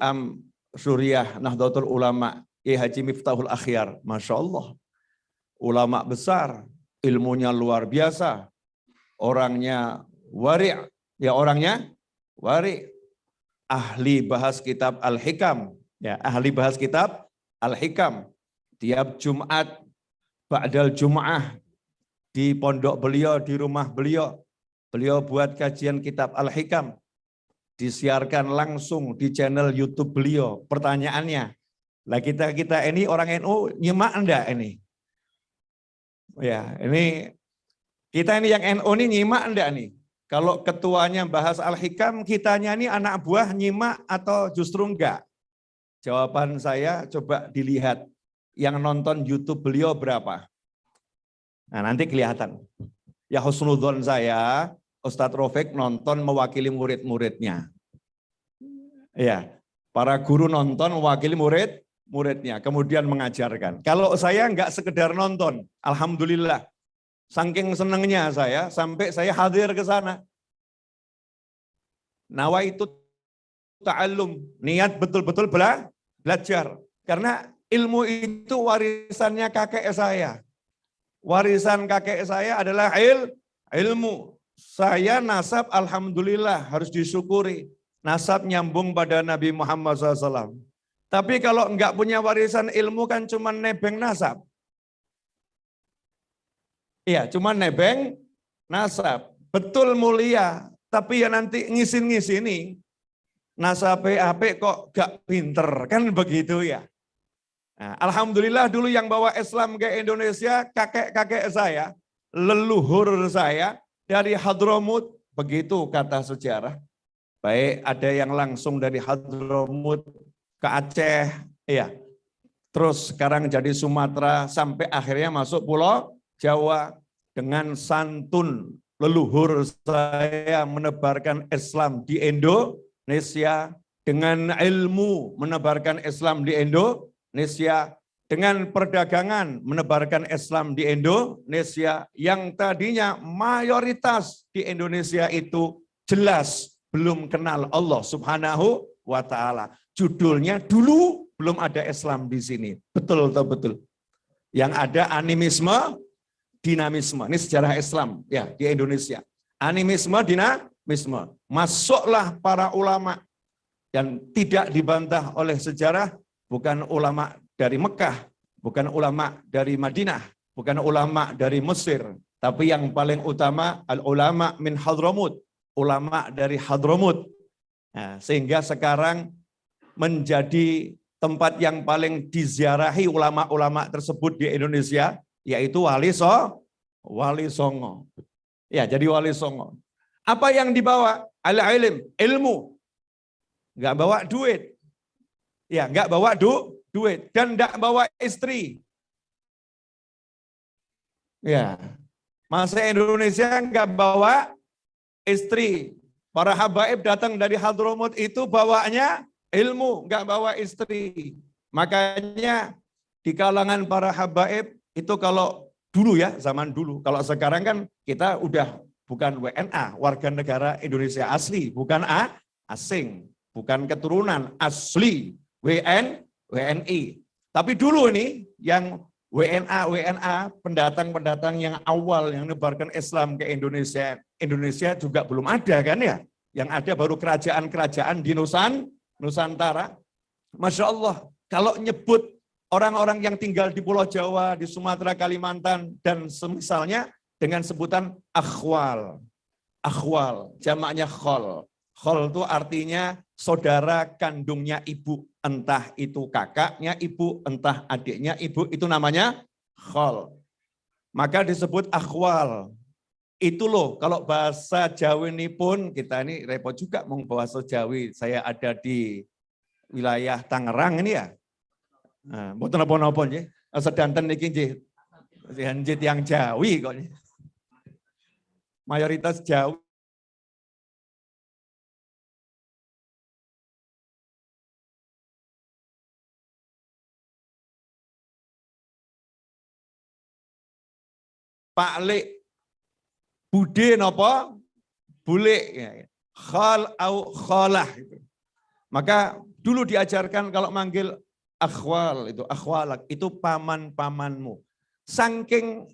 Am Suriah Nahdlatul Ulama I Haji Miftahul Akhyar. Masya Allah. Ulama besar, ilmunya luar biasa. Orangnya wari' ya orangnya wari' ahli bahas kitab Al-Hikam ya ahli bahas kitab Al-Hikam tiap Jumat ba'dal Jum'ah di pondok beliau di rumah beliau beliau buat kajian kitab Al-Hikam disiarkan langsung di channel YouTube beliau pertanyaannya lah kita kita ini orang NU nyimak enggak ini Ya, ini kita ini yang NU ini nyimak enggak nih? Kalau ketuanya bahas Al-Hikam, kitanya ini anak buah nyimak atau justru enggak? Jawaban saya coba dilihat yang nonton YouTube beliau berapa. Nah, nanti kelihatan. Ya husnudon saya, Ustadz Rofik nonton mewakili murid-muridnya. Ya, para guru nonton mewakili murid muridnya, kemudian mengajarkan. Kalau saya enggak sekedar nonton, Alhamdulillah, saking senangnya saya, sampai saya hadir ke sana. Nawa itu ta'allum, niat betul-betul bela, belajar. Karena ilmu itu warisannya kakek saya. Warisan kakek saya adalah il, ilmu. Saya nasab Alhamdulillah harus disyukuri. Nasab nyambung pada Nabi Muhammad SAW. Tapi kalau enggak punya warisan ilmu kan cuma nebeng nasab. Iya, cuma nebeng nasab. Betul mulia, tapi ya nanti ngisin-ngisini. Nasab PAP kok gak pinter, kan begitu ya. Nah, Alhamdulillah dulu yang bawa Islam ke Indonesia, kakek-kakek saya, leluhur saya dari Hadromut, begitu kata sejarah. Baik ada yang langsung dari Hadromut ke Aceh, ya. Terus sekarang jadi Sumatera sampai akhirnya masuk Pulau Jawa dengan santun leluhur saya menebarkan Islam di Indonesia dengan ilmu menebarkan Islam di Indonesia dengan perdagangan menebarkan Islam di Indonesia yang tadinya mayoritas di Indonesia itu jelas belum kenal Allah Subhanahu wa taala. Judulnya dulu belum ada Islam di sini. Betul atau betul? Yang ada animisme, dinamisme. Ini sejarah Islam ya di Indonesia. Animisme, dinamisme. Masuklah para ulama yang tidak dibantah oleh sejarah, bukan ulama dari Mekah, bukan ulama dari Madinah, bukan ulama dari Mesir, tapi yang paling utama al-ulama min Hadramut, ulama dari Hadramut. Nah, sehingga sekarang menjadi tempat yang paling diziarahi ulama-ulama tersebut di Indonesia, yaitu Wali So, Wali Songo. Ya, jadi Wali Songo. Apa yang dibawa? Al-ilim, ilmu. Enggak bawa duit. Ya, enggak bawa du, duit. Dan enggak bawa istri. Ya, masa Indonesia enggak bawa istri. Para habaib datang dari Hadromut itu bawanya ilmu, nggak bawa istri. Makanya di kalangan para habaib itu kalau dulu ya, zaman dulu. Kalau sekarang kan kita udah bukan WNA, warga negara Indonesia asli, bukan A, asing, bukan keturunan, asli, WN, WNI. Tapi dulu ini yang WNA, WNA, pendatang-pendatang yang awal yang menebarkan Islam ke Indonesia, Indonesia juga belum ada kan ya? Yang ada baru kerajaan-kerajaan di Nusantara, Nusantara. Masya Allah, kalau nyebut orang-orang yang tinggal di Pulau Jawa, di Sumatera, Kalimantan, dan semisalnya dengan sebutan akhwal. Akhwal, jamaknya khol. Khol itu artinya saudara kandungnya ibu. Entah itu kakaknya ibu, entah adiknya ibu, itu namanya khol. Maka disebut akhwal. Itu loh, kalau bahasa Jawa ini pun, kita ini repot juga mau bahasa Jawi. Saya ada di wilayah Tangerang ini ya. Nah, mau napa-napa nggih. Sedanten nggih. Hanjit yang Jawi kok. Mayoritas Jawi Pak Lek Bude napa? Bule. Khal au khalah. Maka dulu diajarkan kalau manggil akhwal itu akhwalak itu paman-pamanmu. Saking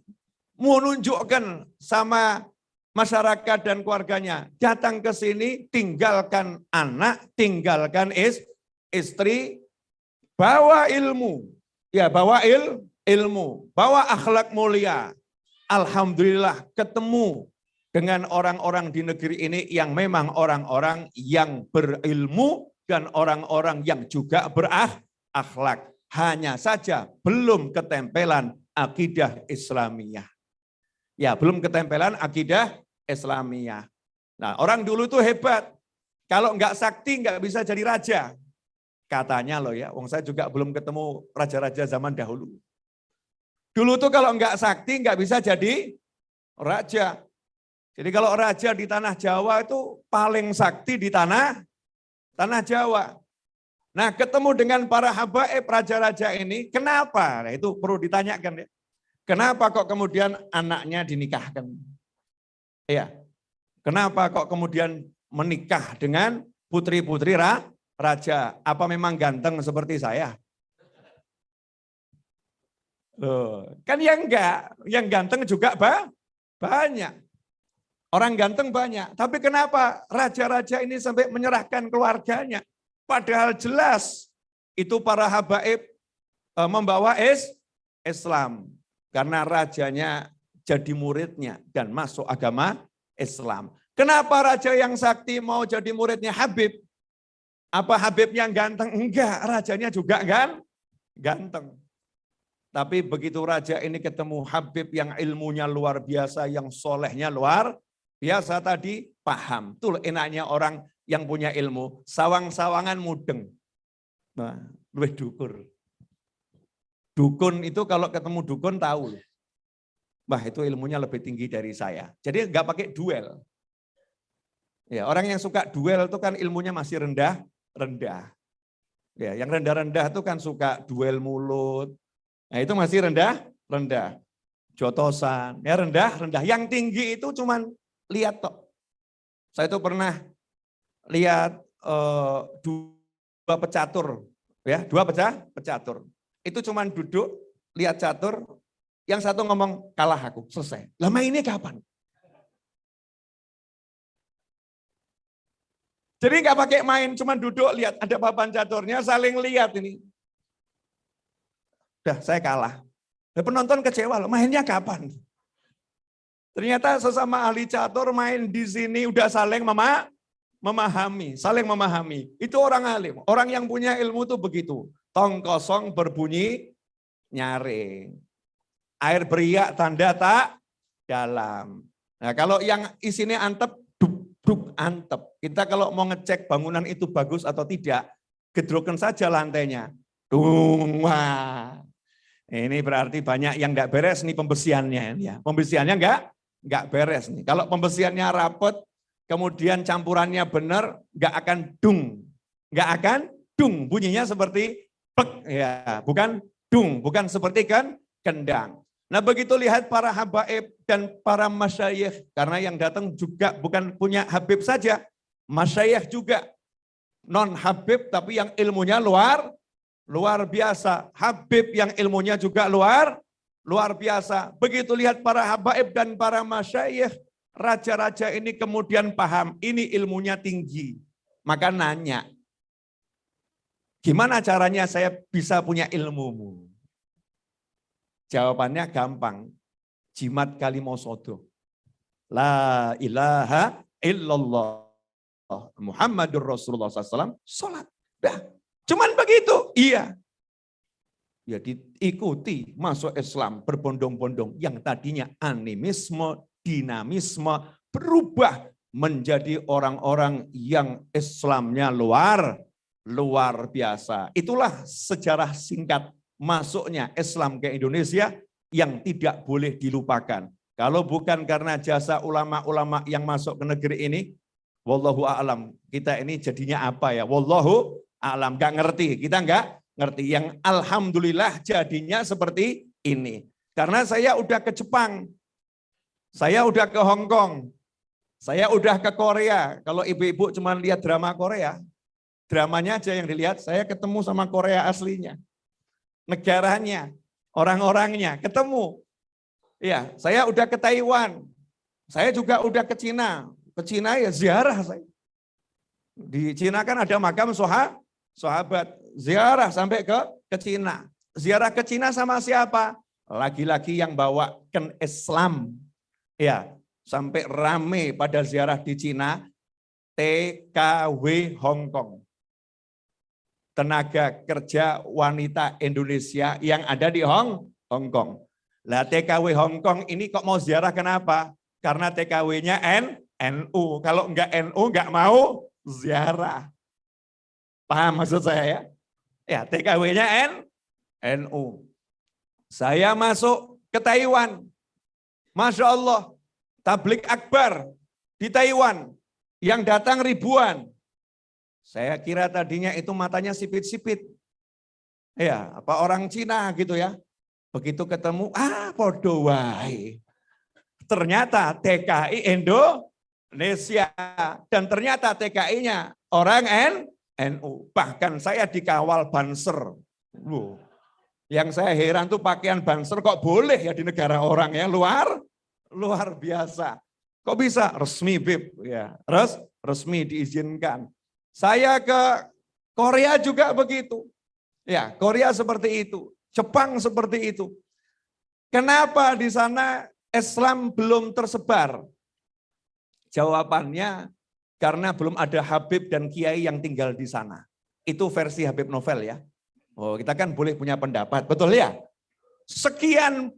menunjukkan sama masyarakat dan keluarganya datang ke sini tinggalkan anak, tinggalkan is, istri, bawa ilmu. Ya, bawa il, ilmu, bawa akhlak mulia. Alhamdulillah ketemu dengan orang-orang di negeri ini yang memang orang-orang yang berilmu dan orang-orang yang juga berakhlak. Hanya saja belum ketempelan akidah Islamiyah. Ya, belum ketempelan akidah Islamiyah. Nah, orang dulu itu hebat. Kalau enggak sakti enggak bisa jadi raja. Katanya loh ya, wong saya juga belum ketemu raja-raja zaman dahulu. Dulu tuh kalau enggak sakti enggak bisa jadi raja. Jadi kalau raja di tanah Jawa itu paling sakti di tanah tanah Jawa. Nah ketemu dengan para habaib raja-raja ini, kenapa? Nah, itu perlu ditanyakan ya. Kenapa kok kemudian anaknya dinikahkan? Ya, kenapa kok kemudian menikah dengan putri-putri raja? Apa memang ganteng seperti saya? Loh, kan yang enggak, yang ganteng juga bah, banyak. Orang ganteng banyak, tapi kenapa raja-raja ini sampai menyerahkan keluarganya? Padahal jelas itu para habaib e, membawa es Islam. Karena rajanya jadi muridnya dan masuk agama Islam. Kenapa raja yang sakti mau jadi muridnya Habib? Apa Habibnya ganteng? Enggak, rajanya juga kan ganteng. Tapi begitu raja ini ketemu Habib yang ilmunya luar biasa, yang solehnya luar Biasa tadi paham. Tuh enaknya orang yang punya ilmu. Sawang-sawangan mudeng. Nah, lebih dukur. Dukun itu kalau ketemu dukun tahu. Wah itu ilmunya lebih tinggi dari saya. Jadi nggak pakai duel. Ya, orang yang suka duel itu kan ilmunya masih rendah, rendah. Ya, yang rendah-rendah itu kan suka duel mulut. Nah, itu masih rendah, rendah. Jotosan, ya rendah, rendah. Yang tinggi itu cuman lihat toh. Saya itu pernah lihat uh, dua pecatur, ya dua pecah pecatur. Itu cuman duduk lihat catur, yang satu ngomong kalah aku, selesai. Lama ini kapan? Jadi nggak pakai main, cuma duduk lihat ada papan caturnya, saling lihat ini. Udah, saya kalah. Penonton kecewa loh, mainnya kapan? Ternyata sesama ahli catur main di sini udah saling mema memahami, saling memahami. Itu orang alim. Orang yang punya ilmu itu begitu. Tong kosong berbunyi nyaring. Air beriak tanda tak dalam. Nah kalau yang isinya antep, duk, duk, antep. Kita kalau mau ngecek bangunan itu bagus atau tidak, gedrokan saja lantainya. Dung, wah. Ini berarti banyak yang enggak beres nih pembersihannya. ya. Pembersihannya enggak nggak beres nih. Kalau pembersihannya rapet, kemudian campurannya benar, nggak akan dung, nggak akan dung. Bunyinya seperti plek, ya, bukan dung, bukan seperti kan kendang. Nah begitu lihat para habaib dan para masyayikh, karena yang datang juga bukan punya habib saja, masyayikh juga non habib tapi yang ilmunya luar luar biasa. Habib yang ilmunya juga luar Luar biasa. Begitu lihat para habaib dan para masyayikh, raja-raja ini kemudian paham, ini ilmunya tinggi. Maka nanya, gimana caranya saya bisa punya ilmumu? Jawabannya gampang, jimat kalimosodo. La ilaha illallah. Muhammadur Rasulullah SAW, sholat. Dah. Cuman begitu, iya ya diikuti masuk Islam berbondong-bondong yang tadinya animisme, dinamisme berubah menjadi orang-orang yang Islamnya luar luar biasa. Itulah sejarah singkat masuknya Islam ke Indonesia yang tidak boleh dilupakan. Kalau bukan karena jasa ulama-ulama yang masuk ke negeri ini, wallahu a'lam, kita ini jadinya apa ya? Wallahu a'lam, nggak ngerti, kita nggak ngerti. Yang alhamdulillah jadinya seperti ini. Karena saya udah ke Jepang, saya udah ke Hong Kong, saya udah ke Korea. Kalau ibu-ibu cuma lihat drama Korea, Dramanya aja yang dilihat, saya ketemu sama Korea aslinya. Negaranya, orang-orangnya, ketemu. Ya, saya udah ke Taiwan. Saya juga udah ke Cina. Ke Cina ya ziarah saya. Di Cina kan ada makam soha, sahabat. Ziarah sampai ke ke Cina. Ziarah ke Cina sama siapa? Lagi-lagi yang bawa ke Islam. Ya, sampai rame pada ziarah di Cina. TKW Hong Kong tenaga kerja wanita Indonesia yang ada di Hong, Hong Kong. Lah TKW Hong Kong ini kok mau ziarah kenapa? Karena TKW-nya N, NU. Kalau enggak NU enggak mau ziarah. Paham maksud saya ya? Ya TKW-nya N, NU. Saya masuk ke Taiwan. Masya Allah, tablik akbar di Taiwan yang datang ribuan. Saya kira tadinya itu matanya sipit-sipit. Ya, apa orang Cina gitu ya. Begitu ketemu, ah podo wae. Ternyata TKI Indonesia dan ternyata TKI-nya orang N NU. Bahkan saya dikawal banser. Loh. Yang saya heran tuh pakaian banser kok boleh ya di negara orang ya luar luar biasa. Kok bisa resmi Bib ya. Res, resmi diizinkan. Saya ke Korea juga begitu. Ya, Korea seperti itu, Jepang seperti itu. Kenapa di sana Islam belum tersebar? Jawabannya karena belum ada Habib dan Kiai yang tinggal di sana. Itu versi Habib Novel ya. Oh, kita kan boleh punya pendapat, betul ya? Sekian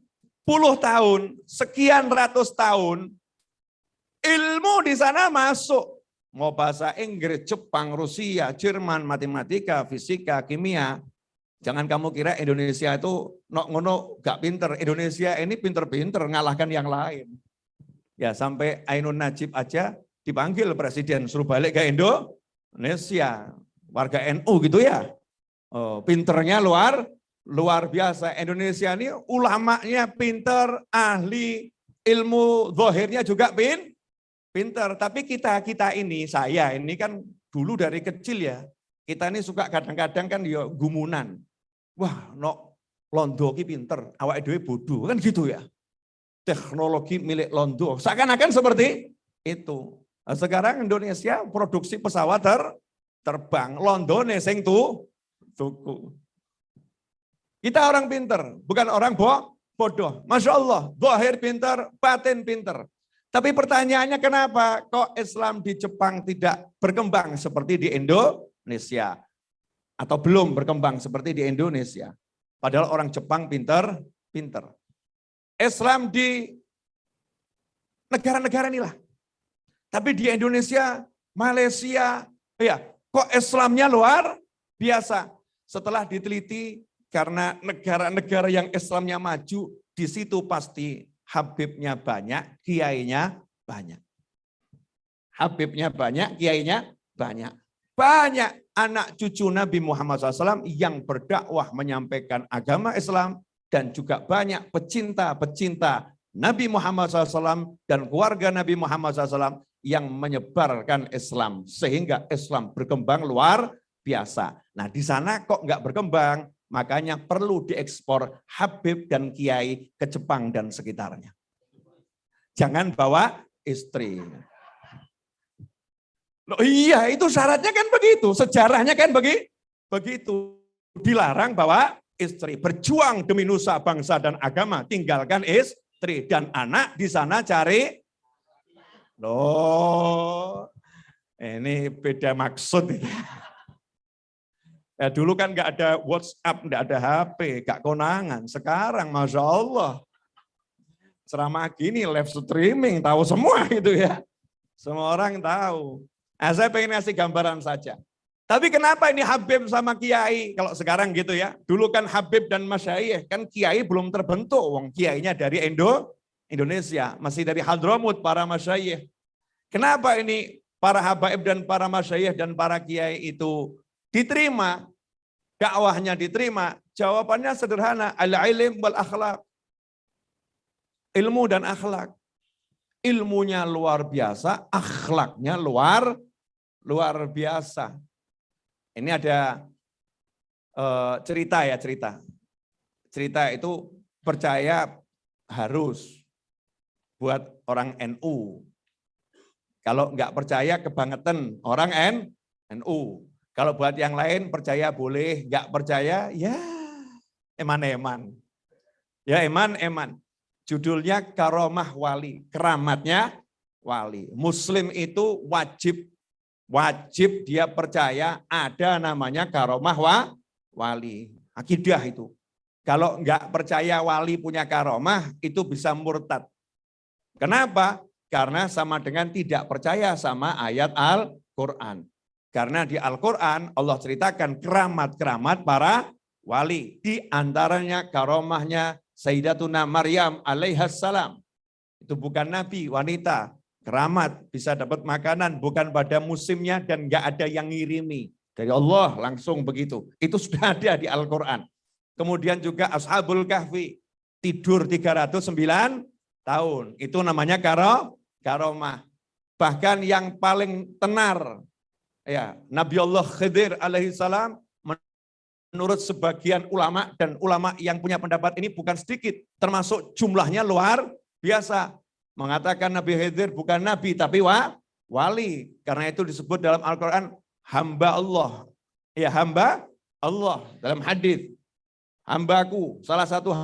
puluh tahun, sekian ratus tahun, ilmu di sana masuk mau bahasa Inggris, Jepang, Rusia, Jerman, matematika, fisika, kimia. Jangan kamu kira Indonesia itu no ngono gak pinter. Indonesia ini pinter-pinter ngalahkan yang lain. Ya sampai Ainun Najib aja dipanggil presiden suruh balik ke Indonesia. Warga NU gitu ya. Oh, pinternya luar luar biasa. Indonesia ini ulamanya pinter, ahli, ilmu zohirnya juga pin, pinter. Tapi kita kita ini, saya ini kan dulu dari kecil ya, kita ini suka kadang-kadang kan ya gumunan. Wah, no londo ki pinter, awak dewe bodoh, kan gitu ya. Teknologi milik londo, seakan-akan seperti itu. Nah, sekarang Indonesia produksi pesawat ter, terbang, Londone sing tu, tuku. Kita orang pinter, bukan orang bo, bodoh. Masya Allah, dohir pinter, batin pinter. Tapi pertanyaannya kenapa kok Islam di Jepang tidak berkembang seperti di Indonesia? Atau belum berkembang seperti di Indonesia? Padahal orang Jepang pinter, pinter. Islam di negara-negara inilah. Tapi di Indonesia, Malaysia, ya kok Islamnya luar biasa. Setelah diteliti karena negara-negara yang Islamnya maju, di situ pasti Habibnya banyak, kiainya banyak. Habibnya banyak, kiainya banyak. Banyak anak cucu Nabi Muhammad SAW yang berdakwah menyampaikan agama Islam dan juga banyak pecinta-pecinta Nabi Muhammad SAW dan keluarga Nabi Muhammad SAW yang menyebarkan Islam sehingga Islam berkembang luar biasa. Nah di sana kok nggak berkembang? Makanya perlu diekspor Habib dan Kiai ke Jepang dan sekitarnya. Jangan bawa istri. Loh, iya, itu syaratnya kan begitu. Sejarahnya kan begi, begitu. Dilarang bawa istri. Berjuang demi nusa, bangsa, dan agama. Tinggalkan istri. Dan anak di sana cari. Loh, ini beda maksud. Ya, dulu kan nggak ada WhatsApp, nggak ada HP, nggak konangan. Sekarang, masya Allah, ceramah gini, live streaming, tahu semua itu ya. Semua orang tahu. Nah, saya pengen ngasih gambaran saja. Tapi kenapa ini Habib sama Kiai? Kalau sekarang gitu ya. Dulu kan Habib dan Masyayih, kan Kiai belum terbentuk. Wong Kiainya dari Indo, Indonesia. Masih dari Hadramut para Masyayih. Kenapa ini para Habaib dan para Masyayih dan para Kiai itu diterima, dakwahnya diterima, jawabannya sederhana, al-ilim wal akhlak. Ilmu dan akhlak. Ilmunya luar biasa, akhlaknya luar luar biasa. Ini ada uh, cerita ya cerita. Cerita itu percaya harus buat orang NU. Kalau nggak percaya kebangetan orang N, NU. Kalau buat yang lain percaya boleh, nggak percaya ya eman-eman. Ya eman-eman. Judulnya karomah wali, keramatnya wali. Muslim itu wajib wajib dia percaya ada namanya karomah wa, wali. Akidah itu. Kalau nggak percaya wali punya karomah, itu bisa murtad. Kenapa? Karena sama dengan tidak percaya sama ayat Al-Quran. Karena di Al-Quran Allah ceritakan keramat-keramat para wali. Di antaranya karomahnya Sayyidatuna Maryam alaihassalam. Itu bukan nabi, wanita. Keramat, bisa dapat makanan, bukan pada musimnya dan nggak ada yang ngirimi. Dari Allah langsung begitu. Itu sudah ada di Al-Quran. Kemudian juga Ashabul Kahfi, tidur 309 tahun. Itu namanya karo karomah. Bahkan yang paling tenar, ya Nabi Allah Khidir alaihissalam menurut sebagian ulama dan ulama yang punya pendapat ini bukan sedikit, termasuk jumlahnya luar biasa. Mengatakan Nabi Khidir bukan Nabi tapi wa, wali. Karena itu disebut dalam Al-Quran hamba Allah. Ya hamba Allah dalam hadis Hambaku, salah satu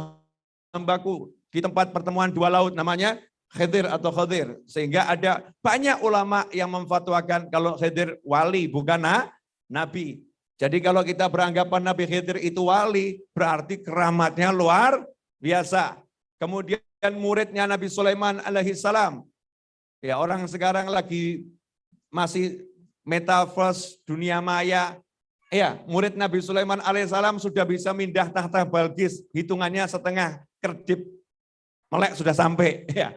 hambaku di tempat pertemuan dua laut namanya Khidir atau Khadir. Sehingga ada banyak ulama yang memfatwakan kalau Khidir wali bukan nabi. Jadi kalau kita beranggapan Nabi Khidir itu wali, berarti keramatnya luar biasa. Kemudian muridnya Nabi Sulaiman alaihi salam. Ya, orang sekarang lagi masih metaverse dunia maya. Ya, murid Nabi Sulaiman alaihissalam sudah bisa mindah tahta Balkis, hitungannya setengah kerdip melek sudah sampai. Ya,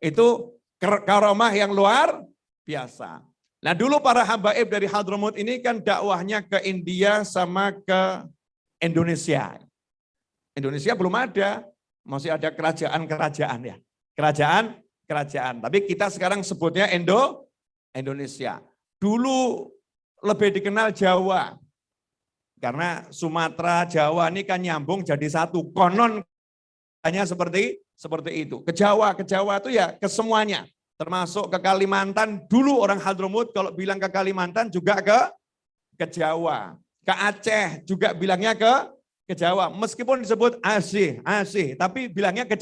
itu karomah yang luar biasa. Nah dulu para habaib dari Hadramut ini kan dakwahnya ke India sama ke Indonesia. Indonesia belum ada, masih ada kerajaan-kerajaan ya. Kerajaan, kerajaan. Tapi kita sekarang sebutnya Indo, Indonesia. Dulu lebih dikenal Jawa. Karena Sumatera, Jawa ini kan nyambung jadi satu. Konon hanya seperti seperti itu. Ke Jawa, ke Jawa itu ya ke semuanya. Termasuk ke Kalimantan, dulu orang Hadromut kalau bilang ke Kalimantan juga ke ke Jawa. Ke Aceh juga bilangnya ke ke Jawa. Meskipun disebut Aceh, Aceh, tapi bilangnya ke,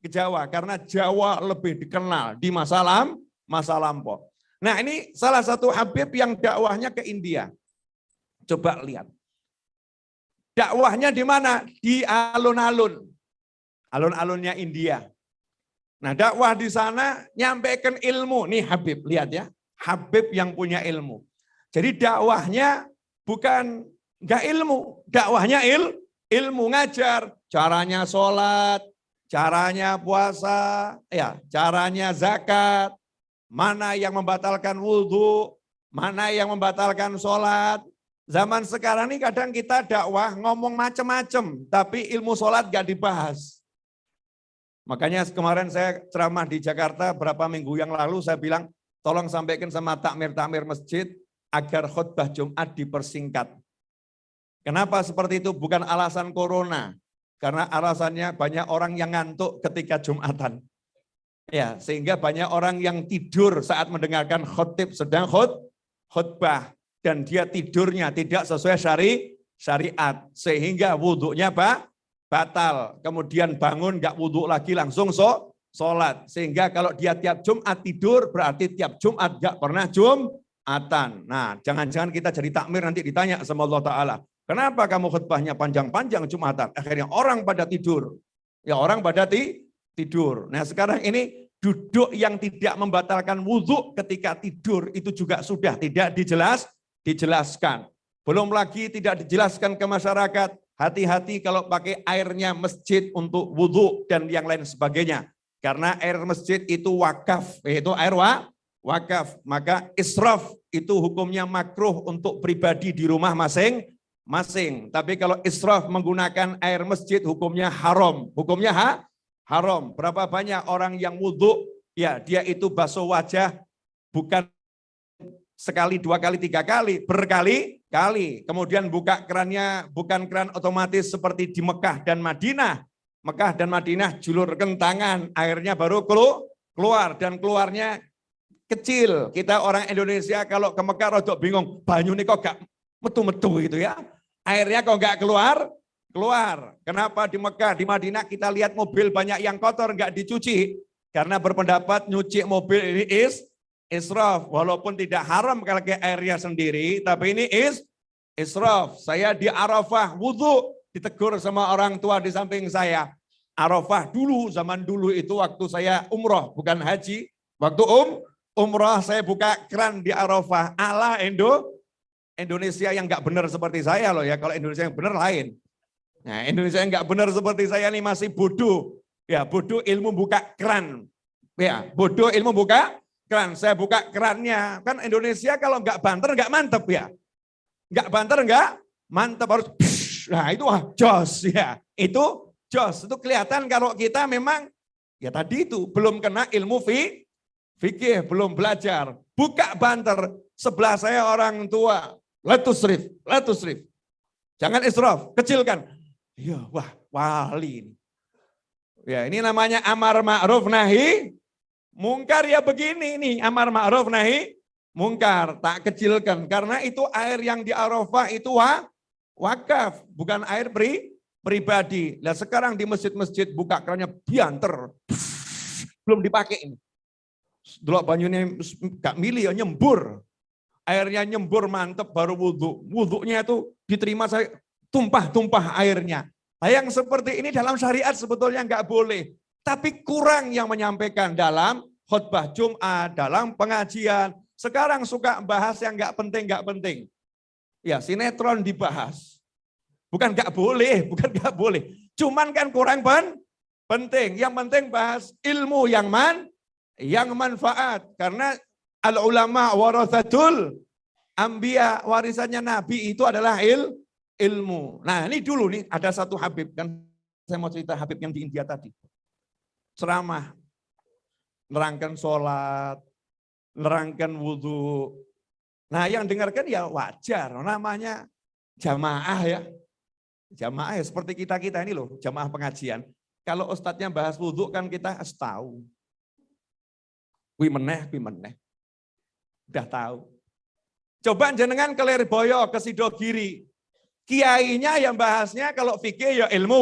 ke Jawa karena Jawa lebih dikenal di masa lam, masa lampau. Nah, ini salah satu Habib yang dakwahnya ke India. Coba lihat. Dakwahnya di mana? Di alun-alun alun-alunnya India. Nah dakwah di sana nyampaikan ilmu. Nih Habib, lihat ya. Habib yang punya ilmu. Jadi dakwahnya bukan nggak ilmu, dakwahnya il, ilmu ngajar. Caranya sholat, caranya puasa, ya, caranya zakat, mana yang membatalkan wudhu, mana yang membatalkan sholat. Zaman sekarang ini kadang kita dakwah ngomong macam-macam, tapi ilmu sholat gak dibahas. Makanya kemarin saya ceramah di Jakarta berapa minggu yang lalu saya bilang tolong sampaikan sama takmir-takmir masjid agar khutbah Jumat dipersingkat. Kenapa seperti itu? Bukan alasan corona. Karena alasannya banyak orang yang ngantuk ketika Jumatan. Ya, sehingga banyak orang yang tidur saat mendengarkan khutib sedang khut, khutbah dan dia tidurnya tidak sesuai syari, syariat sehingga wudhunya Pak batal, kemudian bangun nggak wudhu lagi langsung so, sholat. Sehingga kalau dia tiap Jumat tidur berarti tiap Jumat nggak pernah Jumatan. Nah jangan-jangan kita jadi takmir nanti ditanya sama Allah Ta'ala. Kenapa kamu khutbahnya panjang-panjang Jumatan? Akhirnya orang pada tidur. Ya orang pada ti, tidur. Nah sekarang ini duduk yang tidak membatalkan wudhu ketika tidur itu juga sudah tidak dijelas, dijelaskan. Belum lagi tidak dijelaskan ke masyarakat Hati-hati kalau pakai airnya masjid untuk wudhu dan yang lain sebagainya. Karena air masjid itu wakaf, yaitu air wa, wakaf. Maka israf itu hukumnya makruh untuk pribadi di rumah masing-masing. Tapi kalau israf menggunakan air masjid hukumnya haram. Hukumnya ha? haram. Berapa banyak orang yang wudhu, ya dia itu basuh wajah bukan sekali, dua kali, tiga kali, berkali-kali. Kemudian buka kerannya bukan keran otomatis seperti di Mekah dan Madinah. Mekah dan Madinah julur kentangan, airnya baru keluar dan keluarnya kecil. Kita orang Indonesia kalau ke Mekah rodok bingung, banyu ini kok gak metu-metu gitu ya. Airnya kok gak keluar, keluar. Kenapa di Mekah, di Madinah kita lihat mobil banyak yang kotor nggak dicuci? Karena berpendapat nyuci mobil ini is israf. Walaupun tidak haram kalau ke airnya sendiri, tapi ini is israf. Saya di Arafah wudhu, ditegur sama orang tua di samping saya. Arafah dulu, zaman dulu itu waktu saya umroh, bukan haji. Waktu um, umroh saya buka keran di Arafah. ala Indo, Indonesia yang nggak benar seperti saya loh ya. Kalau Indonesia yang benar lain. Nah Indonesia yang nggak benar seperti saya ini masih bodoh. Ya bodoh ilmu buka keran. Ya bodoh ilmu buka keran. Saya buka kerannya. Kan Indonesia kalau nggak banter nggak mantep ya. Nggak banter nggak mantep harus. Nah itu wah jos ya. Itu jos. Itu kelihatan kalau kita memang ya tadi itu belum kena ilmu fi, fikih, belum belajar. Buka banter. Sebelah saya orang tua. Letus rif, letus rif. Jangan israf, kecilkan. Iya, wah wali ini. Ya, ini namanya amar ma'ruf nahi Mungkar ya begini nih, amar ma'ruf nahi mungkar, tak kecilkan. Karena itu air yang di Arafah itu wa, wakaf, bukan air pri, pribadi. Nah sekarang di masjid-masjid buka kerannya bianter, belum dipakai ini. Dulu banyunya gak milih ya nyembur. Airnya nyembur mantep baru wudhu. Wudhunya itu diterima saya tumpah-tumpah airnya. Nah, yang seperti ini dalam syariat sebetulnya nggak boleh. Tapi kurang yang menyampaikan dalam khutbah Jum'at, dalam pengajian. Sekarang suka bahas yang nggak penting, nggak penting. Ya sinetron dibahas. Bukan nggak boleh, bukan nggak boleh. Cuman kan kurang pen, penting. Yang penting bahas ilmu yang man, yang manfaat. Karena al ulama warathatul ambia warisannya Nabi itu adalah il, ilmu. Nah ini dulu nih ada satu Habib kan saya mau cerita Habib yang di India tadi ceramah, nerangkan sholat, nerangkan wudhu. Nah yang dengarkan ya wajar, namanya jamaah ya. Jamaah ya seperti kita-kita ini loh, jamaah pengajian. Kalau ustadznya bahas wudhu kan kita tahu. Wi meneh, wi meneh. Udah tahu. Coba jenengan ke Lerboyo, ke Sidogiri. Kiainya yang bahasnya kalau fikih ya ilmu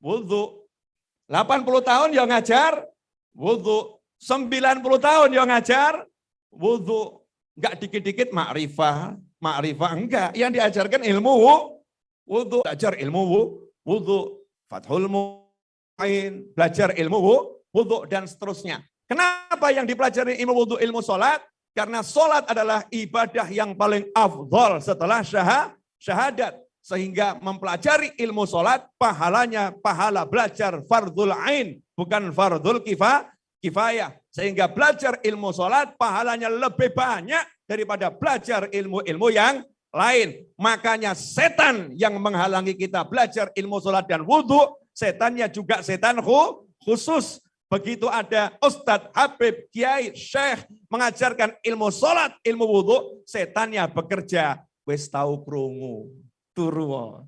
wudhu. 80 tahun yang ngajar wudhu. 90 tahun yang ngajar wudhu. Enggak dikit-dikit makrifah, makrifah enggak. Yang diajarkan ilmu wudhu. Belajar ilmu wudhu. Fathul Mu'in, belajar ilmu wudhu dan seterusnya. Kenapa yang dipelajari ilmu wudhu, ilmu sholat? Karena sholat adalah ibadah yang paling afdol setelah syahadat. Sehingga mempelajari ilmu sholat, pahalanya pahala belajar fardul ain, bukan fardul kifa, kifayah. Sehingga belajar ilmu sholat, pahalanya lebih banyak daripada belajar ilmu-ilmu yang lain. Makanya setan yang menghalangi kita belajar ilmu sholat dan wudhu, setannya juga setan khusus. Begitu ada Ustadz, Habib, Kiai, Syekh mengajarkan ilmu sholat, ilmu wudhu, setannya bekerja. Wes tahu krungu, turu.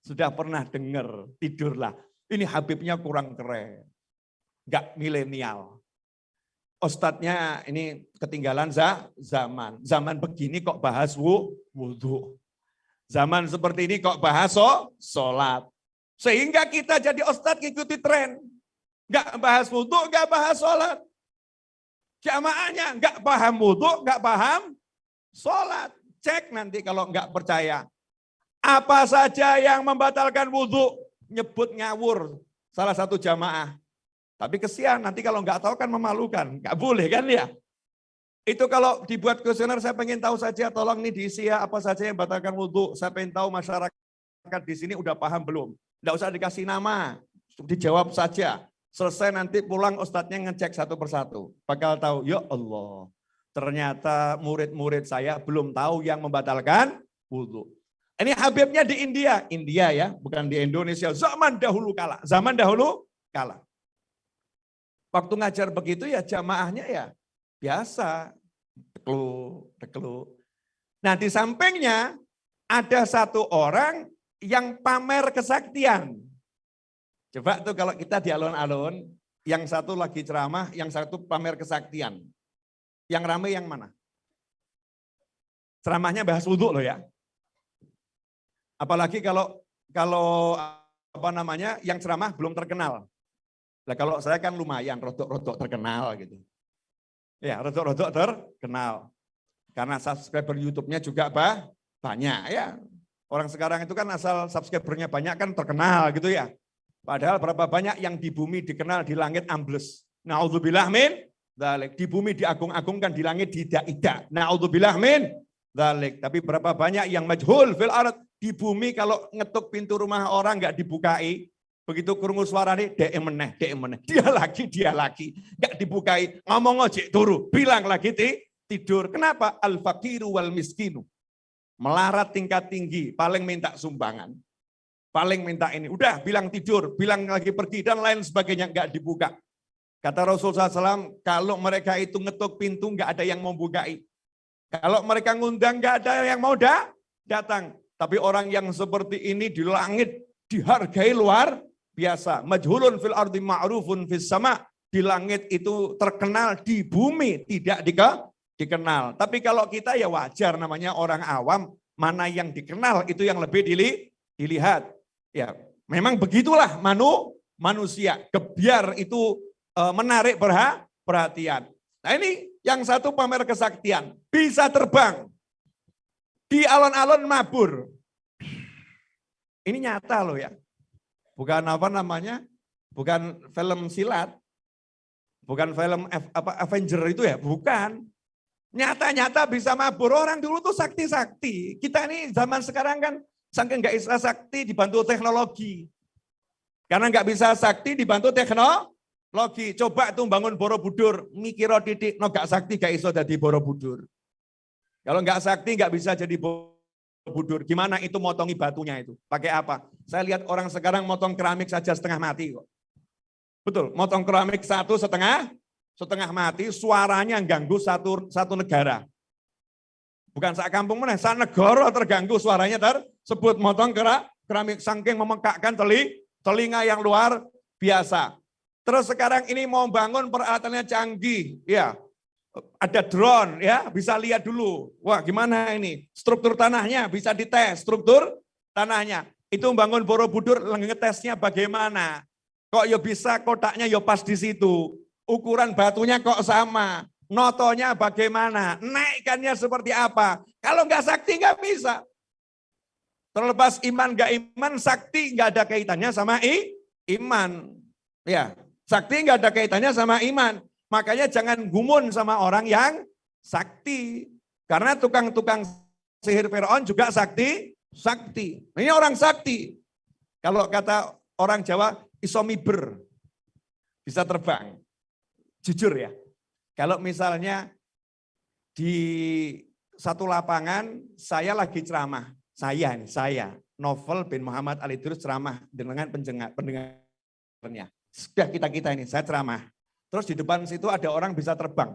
Sudah pernah dengar, tidurlah. Ini Habibnya kurang keren. Enggak milenial. Ustadznya ini ketinggalan zaman. Zaman begini kok bahas wudhu. Zaman seperti ini kok bahas so, sholat. Sehingga kita jadi ustadz ikuti tren. Enggak bahas wudhu, enggak bahas sholat. Jamaahnya enggak paham wudhu, enggak paham sholat. Cek nanti kalau enggak percaya. Apa saja yang membatalkan wudhu, nyebut ngawur salah satu jamaah. Tapi kesian, nanti kalau nggak tahu kan memalukan. Nggak boleh kan ya? Itu kalau dibuat kuesioner, saya pengen tahu saja, tolong nih diisi ya, apa saja yang membatalkan wudhu. Saya pengen tahu masyarakat di sini udah paham belum. Nggak usah dikasih nama, dijawab saja. Selesai nanti pulang ustadznya ngecek satu persatu. Bakal tahu, ya Allah, ternyata murid-murid saya belum tahu yang membatalkan wudhu. Ini Habibnya di India, India ya, bukan di Indonesia. Zaman dahulu kala, zaman dahulu kala. Waktu ngajar begitu ya jamaahnya ya biasa. Teklu, teklu. Nah di sampingnya ada satu orang yang pamer kesaktian. Coba tuh kalau kita di alun-alun, yang satu lagi ceramah, yang satu pamer kesaktian. Yang rame yang mana? Ceramahnya bahas wudhu loh ya. Apalagi kalau kalau apa namanya yang ceramah belum terkenal. Nah kalau saya kan lumayan, rodok-rodok terkenal gitu. Ya, rodok-rodok terkenal. Karena subscriber YouTube-nya juga bah, banyak ya. Orang sekarang itu kan asal subscribernya banyak kan terkenal gitu ya. Padahal berapa banyak yang di bumi dikenal, di langit ambles. Na'udzubillah min, dalik. Di bumi diagung-agungkan, di langit tidak-tidak. Na'udzubillah min, dalik. Tapi berapa banyak yang majhul fil ard. Di bumi kalau ngetuk pintu rumah orang nggak dibukai, Begitu kurungu suara nih, dia meneh, dia meneh. Dia lagi, dia lagi. Gak dibukai, ngomong ojek turu. Bilang lagi tidur. Kenapa? Al-fakiru wal miskinu. Melarat tingkat tinggi, paling minta sumbangan. Paling minta ini. Udah bilang tidur, bilang lagi pergi, dan lain sebagainya. Gak dibuka. Kata Rasulullah SAW, kalau mereka itu ngetuk pintu, nggak ada yang mau. Kalau mereka ngundang, nggak ada yang mau dah, datang. Tapi orang yang seperti ini di langit dihargai luar biasa. Majhulun fil ardi ma'rufun fis sama. Di langit itu terkenal, di bumi tidak dikenal. Tapi kalau kita ya wajar namanya orang awam, mana yang dikenal itu yang lebih dilihat. Ya, memang begitulah manu manusia. Kebiar itu e, menarik perhatian. Nah ini yang satu pamer kesaktian, bisa terbang. Di alon-alon mabur. Ini nyata loh ya. Bukan apa namanya? Bukan film silat. Bukan film F, apa Avenger itu ya, bukan. Nyata-nyata bisa mabur. Orang dulu tuh sakti-sakti. Kita ini zaman sekarang kan saking nggak bisa sakti dibantu teknologi. Karena nggak bisa sakti dibantu teknologi. Coba tuh bangun Borobudur, mikiro titik, no gak sakti gak iso jadi Borobudur. Kalau nggak sakti nggak bisa jadi Borobudur budur. Gimana itu motongi batunya itu? Pakai apa? Saya lihat orang sekarang motong keramik saja setengah mati kok. Betul, motong keramik satu setengah, setengah mati, suaranya ganggu satu satu negara. Bukan saat kampung mana, saat negara terganggu suaranya tersebut motong keramik saking memekakkan teli, telinga yang luar biasa. Terus sekarang ini mau bangun peralatannya canggih, ya ada drone ya, bisa lihat dulu. Wah, gimana ini? Struktur tanahnya bisa dites, struktur tanahnya. Itu bangun Borobudur ngetesnya bagaimana? Kok ya bisa kotaknya ya pas di situ. Ukuran batunya kok sama. Notonya bagaimana? Naikkannya seperti apa? Kalau nggak sakti nggak bisa. Terlepas iman nggak iman, sakti nggak ada kaitannya sama i, iman. Ya, sakti nggak ada kaitannya sama iman. Makanya jangan gumun sama orang yang sakti. Karena tukang-tukang sihir Fir'aun juga sakti, sakti. Ini orang sakti. Kalau kata orang Jawa, isomiber. Bisa terbang. Jujur ya. Kalau misalnya di satu lapangan, saya lagi ceramah. Saya saya. Novel bin Muhammad Ali Idrus ceramah dengan pendengarnya. Sudah kita-kita ini, saya ceramah. Terus di depan situ ada orang bisa terbang.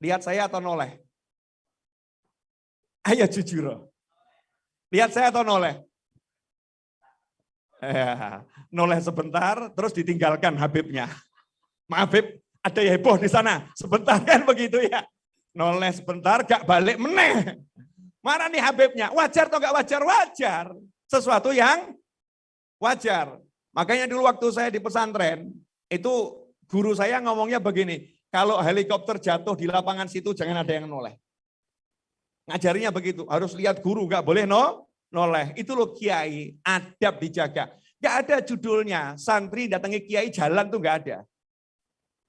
Lihat saya atau noleh? Ayo jujur. Lihat saya atau noleh? Ya, noleh sebentar, terus ditinggalkan Habibnya. Maaf Habib, ada ya heboh di sana. Sebentar kan begitu ya. Noleh sebentar, gak balik meneh. Mana nih Habibnya? Wajar atau gak wajar? Wajar. Sesuatu yang wajar. Makanya dulu waktu saya di pesantren, itu guru saya ngomongnya begini, kalau helikopter jatuh di lapangan situ jangan ada yang noleh. Ngajarinya begitu, harus lihat guru, nggak boleh no, noleh. Itu loh kiai, adab dijaga. Nggak ada judulnya, santri datangi kiai jalan tuh nggak ada.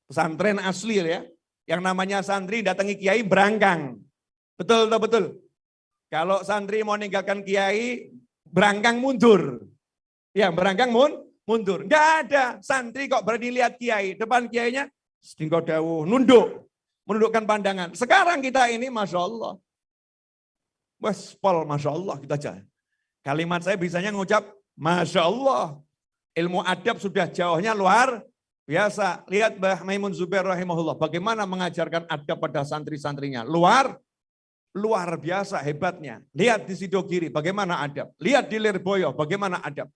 Pesantren asli ya, yang namanya santri datangi kiai berangkang. Betul, betul, betul. Kalau santri mau meninggalkan kiai, berangkang mundur. Ya, berangkang mun, mundur. Enggak ada. Santri kok berani lihat kiai. Depan kiainya, setinggal dawuh, nunduk. Menundukkan pandangan. Sekarang kita ini, Masya Allah. Wes, pol, Masya Allah kita aja. Kalimat saya bisanya ngucap, Masya Allah. Ilmu adab sudah jauhnya luar Biasa, lihat Mbah Maimun Zubair rahimahullah, bagaimana mengajarkan adab pada santri-santrinya. Luar, luar biasa hebatnya. Lihat di Sidogiri, bagaimana adab. Lihat di Lirboyo, bagaimana adab.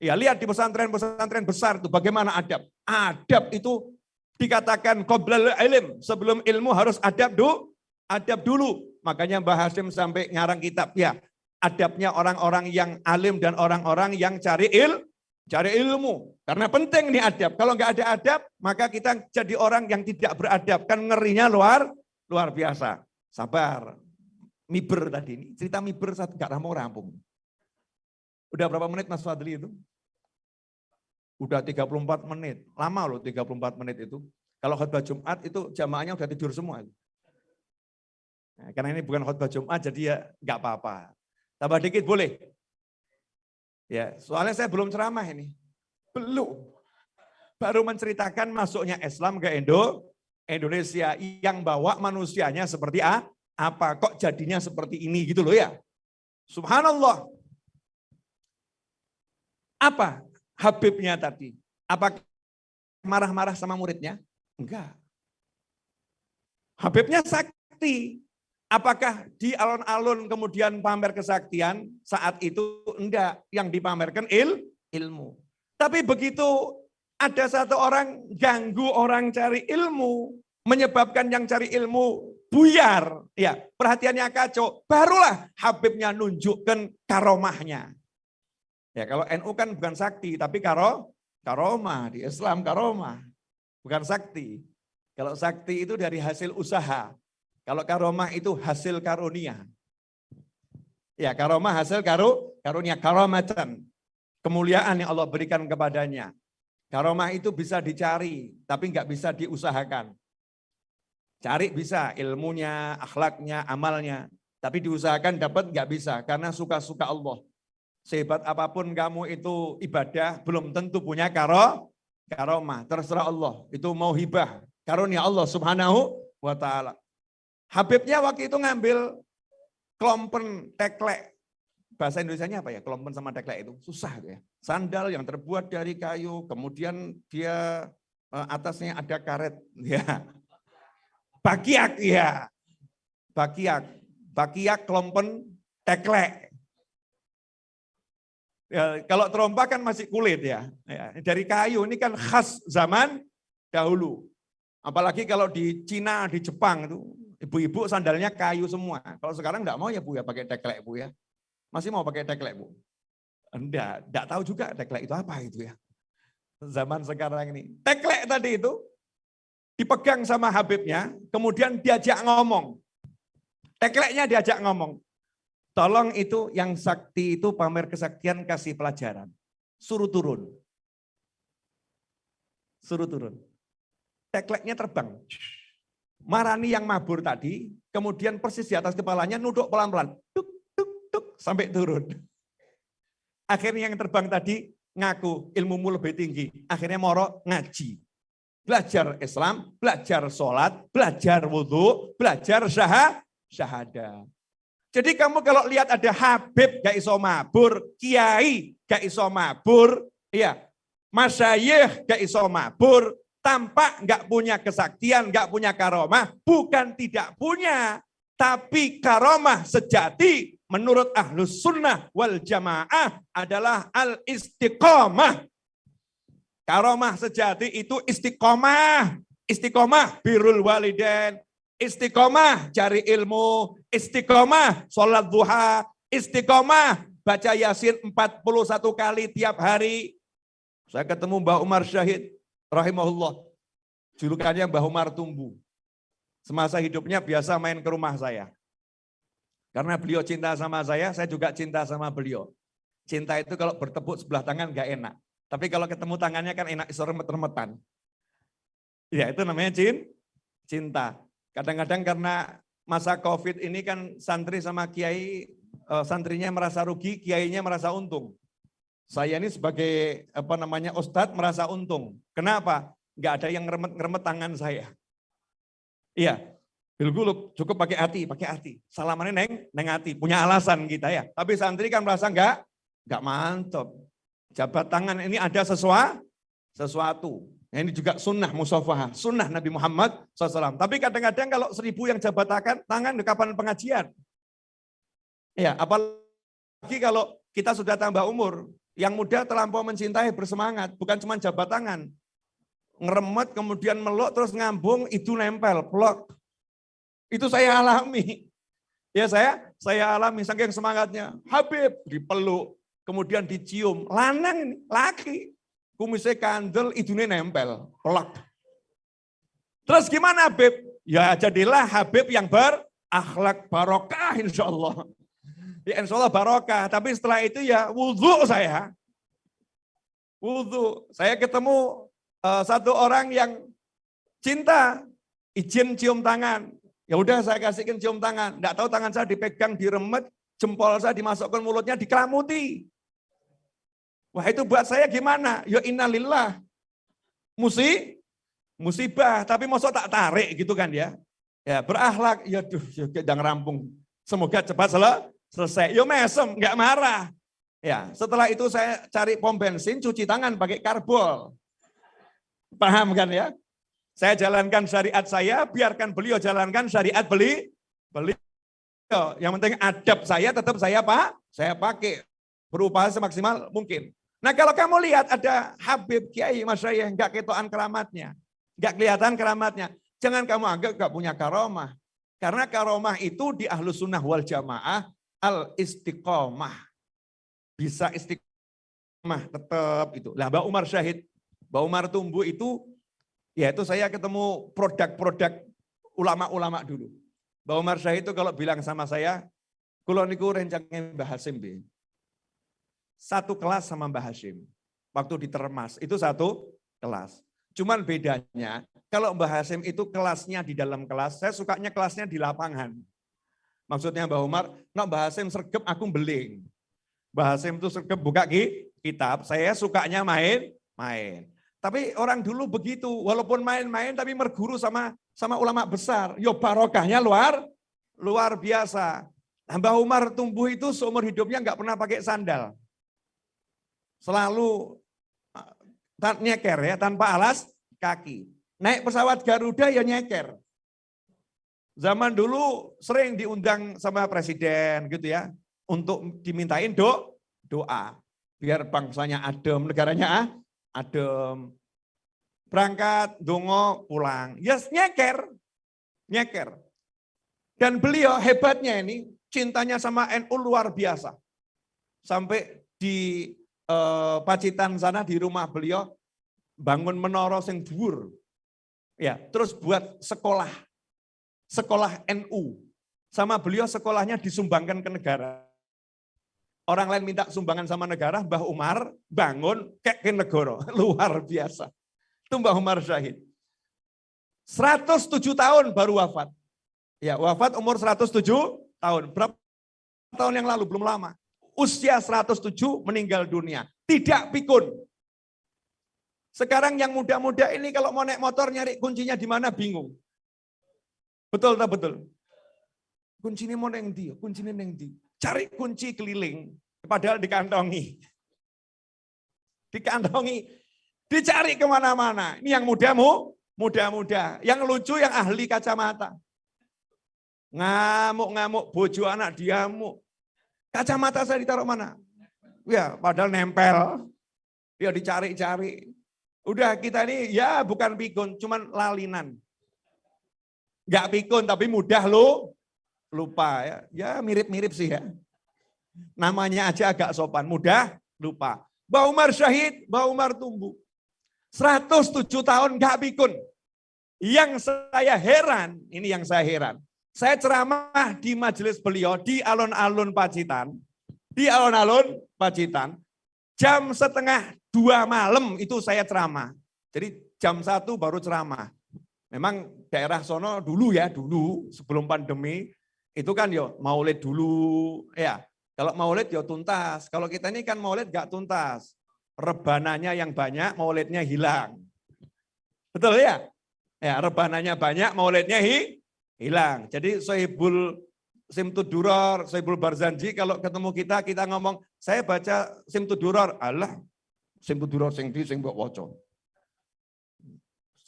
Ya, lihat di pesantren-pesantren besar itu bagaimana adab. Adab itu dikatakan qoblal ilm, sebelum ilmu harus adab dulu. Adab dulu. Makanya Mbah Hasim sampai ngarang kitab ya. Adabnya orang-orang yang alim dan orang-orang yang cari il, cari ilmu. Karena penting nih adab. Kalau nggak ada adab, maka kita jadi orang yang tidak beradab. Kan ngerinya luar luar biasa. Sabar. Miber tadi ini. Cerita miber saat nggak rampung rampung. Udah berapa menit Mas Fadli itu? Udah 34 menit. Lama loh 34 menit itu. Kalau khutbah Jumat itu jamaahnya udah tidur semua. Nah, karena ini bukan khutbah Jumat jadi ya nggak apa-apa. Tambah dikit boleh. Ya, soalnya saya belum ceramah ini. Belum. Baru menceritakan masuknya Islam ke Indo, Indonesia yang bawa manusianya seperti A, apa kok jadinya seperti ini gitu loh ya. Subhanallah. Apa Habibnya tadi? Apa marah-marah sama muridnya? Enggak. Habibnya sakti. Apakah di alun-alun kemudian pamer kesaktian? Saat itu enggak. Yang dipamerkan il, ilmu. Tapi begitu ada satu orang ganggu orang cari ilmu, menyebabkan yang cari ilmu buyar, ya perhatiannya kacau, barulah Habibnya nunjukkan karomahnya. Ya kalau NU kan bukan sakti, tapi karo, karomah di Islam karomah, bukan sakti. Kalau sakti itu dari hasil usaha, kalau karomah itu hasil karunia. Ya, karomah hasil karu, karunia, karomatan. Kemuliaan yang Allah berikan kepadanya. Karomah itu bisa dicari, tapi nggak bisa diusahakan. Cari bisa ilmunya, akhlaknya, amalnya. Tapi diusahakan dapat nggak bisa, karena suka-suka Allah. Sehebat apa pun kamu itu ibadah, belum tentu punya karo, karomah. Terserah Allah, itu mau hibah. Karunia Allah subhanahu wa ta'ala. Habibnya waktu itu ngambil klompen teklek. Bahasa Indonesia-nya apa ya? Klompen sama teklek itu susah ya. Sandal yang terbuat dari kayu, kemudian dia eh, atasnya ada karet. Ya. Bakiak ya. Bakiak. Bakiak klompen teklek. Ya, kalau trompa kan masih kulit ya. ya. Dari kayu ini kan khas zaman dahulu. Apalagi kalau di Cina, di Jepang itu Ibu-ibu sandalnya kayu semua. Kalau sekarang enggak mau ya Bu ya pakai teklek Bu ya. Masih mau pakai teklek Bu? Enggak, enggak tahu juga teklek itu apa itu ya. Zaman sekarang ini. Teklek tadi itu dipegang sama Habibnya, kemudian diajak ngomong. Tekleknya diajak ngomong. Tolong itu yang sakti itu pamer kesaktian kasih pelajaran. Suruh turun. Suruh turun. Tekleknya terbang. Marani yang mabur tadi, kemudian persis di atas kepalanya nuduk pelan-pelan. Tuk, tuk, tuk, sampai turun. Akhirnya yang terbang tadi ngaku ilmumu lebih tinggi. Akhirnya moro ngaji. Belajar Islam, belajar sholat, belajar wudhu, belajar syahad, syahada. Jadi kamu kalau lihat ada Habib gak iso mabur, Kiai gak iso mabur, ya, Masyayikh gak iso mabur, tampak nggak punya kesaktian, nggak punya karomah, bukan tidak punya, tapi karomah sejati menurut ahlus sunnah wal jamaah adalah al istiqomah. Karomah sejati itu istiqomah, istiqomah birul waliden, istiqomah cari ilmu, istiqomah sholat duha, istiqomah baca yasin 41 kali tiap hari. Saya ketemu Mbak Umar Syahid, rahimahullah. Julukannya Mbah Umar Tumbu. Semasa hidupnya biasa main ke rumah saya. Karena beliau cinta sama saya, saya juga cinta sama beliau. Cinta itu kalau bertepuk sebelah tangan gak enak. Tapi kalau ketemu tangannya kan enak remet-remetan. Ya itu namanya cin, cinta. Kadang-kadang karena masa COVID ini kan santri sama kiai, eh, santrinya merasa rugi, kiainya merasa untung. Saya ini sebagai apa namanya ustadz merasa untung. Kenapa? Enggak ada yang ngeremet-ngeremet tangan saya. Iya, bilguluk cukup pakai hati, pakai hati. Salamannya neng, neng hati, punya alasan kita ya. Tapi santri kan merasa enggak, enggak mantap. Jabat tangan ini ada sesuatu, sesuatu. Nah, ini juga sunnah musafah, sunnah Nabi Muhammad SAW. Tapi kadang-kadang kalau seribu yang jabat tangan, di kapan pengajian? Ya, apalagi kalau kita sudah tambah umur, yang muda terlampau mencintai, bersemangat, bukan cuma jabat tangan. Ngeremet, kemudian meluk, terus ngambung, itu nempel, plok. Itu saya alami. Ya saya, saya alami, saking semangatnya. Habib, dipeluk, kemudian dicium. Lanang, laki kumisnya kandel, idune nempel, pelak. Terus gimana Habib? Ya jadilah Habib yang berakhlak barokah insya Allah. Ya insya Allah barokah, tapi setelah itu ya wudhu saya. Wudhu, saya ketemu uh, satu orang yang cinta, izin cium tangan. Ya udah saya kasihkan cium tangan, enggak tahu tangan saya dipegang, diremet, jempol saya dimasukkan mulutnya, dikelamuti. Wah itu buat saya gimana? Ya innalillah. Musi, musibah, tapi masa tak tarik gitu kan ya. Ya berakhlak, ya duh, ya jangan rampung. Semoga cepat sel selesai. Ya mesem, nggak marah. Ya, setelah itu saya cari pom bensin, cuci tangan pakai karbol. Paham kan ya? Saya jalankan syariat saya, biarkan beliau jalankan syariat beli, beli. Yang penting adab saya tetap saya pak, saya pakai berupaya semaksimal mungkin. Nah kalau kamu lihat ada Habib Kiai Masyayah nggak ketoan keramatnya, nggak kelihatan keramatnya, jangan kamu anggap nggak punya karomah. Karena karomah itu di ahlus sunnah wal jamaah al istiqomah. Bisa istiqomah tetap itu. Lah Mbak Umar Syahid, Mbak Umar tumbuh itu, ya itu saya ketemu produk-produk ulama-ulama dulu. Mbak Umar Syahid itu kalau bilang sama saya, kalau niku rencangnya Mbah Hasim, satu kelas sama Mbah Hashim. Waktu di Termas, itu satu kelas. Cuman bedanya, kalau Mbah Hashim itu kelasnya di dalam kelas, saya sukanya kelasnya di lapangan. Maksudnya Mbah Umar, no Mbah Hashim sergep aku beling. Mbah Hashim itu sergep buka kitab, saya sukanya main, main. Tapi orang dulu begitu, walaupun main-main tapi merguru sama sama ulama besar. Yo barokahnya luar luar biasa. Mbah Umar tumbuh itu seumur hidupnya nggak pernah pakai sandal selalu uh, nyeker ya tanpa alas kaki. Naik pesawat Garuda ya nyeker. Zaman dulu sering diundang sama presiden gitu ya untuk dimintain do doa biar bangsanya adem, negaranya ah, adem. Berangkat, dongo, pulang. Yes, nyeker. Nyeker. Dan beliau hebatnya ini, cintanya sama NU luar biasa. Sampai di eh, Pacitan sana di rumah beliau bangun menara sing dhuwur. Ya, terus buat sekolah. Sekolah NU. Sama beliau sekolahnya disumbangkan ke negara. Orang lain minta sumbangan sama negara, Mbah Umar bangun kek ke negara. Luar biasa. Itu Mbah Umar Syahid. 107 tahun baru wafat. Ya, wafat umur 107 tahun. Berapa tahun yang lalu? Belum lama usia 107 meninggal dunia. Tidak pikun. Sekarang yang muda-muda ini kalau mau naik motor nyari kuncinya di mana bingung. Betul tak betul? Kuncinya mau neng di, kuncinya neng di. Cari kunci keliling, padahal dikantongi. Dikantongi, dicari ke mana-mana. Ini yang mudamu, muda-muda. Yang lucu yang ahli kacamata. Ngamuk-ngamuk, bojo anak diamuk. Kacamata saya ditaruh mana? Ya, padahal nempel. Ya dicari-cari. Udah kita ini ya bukan pikun, cuman lalinan. Gak pikun tapi mudah lo lupa ya. Ya mirip-mirip sih ya. Namanya aja agak sopan, mudah lupa. Mbak Umar syahid, Mbak Umar tumbuh. 107 tahun gak pikun. Yang saya heran, ini yang saya heran. Saya ceramah di majelis beliau di alun-alun Pacitan. Di alun-alun Pacitan. Jam setengah dua malam itu saya ceramah. Jadi jam satu baru ceramah. Memang daerah sono dulu ya, dulu sebelum pandemi, itu kan yo maulid dulu. ya Kalau maulid yo tuntas. Kalau kita ini kan maulid gak tuntas. Rebananya yang banyak, maulidnya hilang. Betul ya? Ya, rebananya banyak, maulidnya hi, hilang. Jadi Sohibul Simtuduror, Sohibul Barzanji kalau ketemu kita kita ngomong saya baca Simtuduror, Allah Simtuduror sing di sing mbok waca.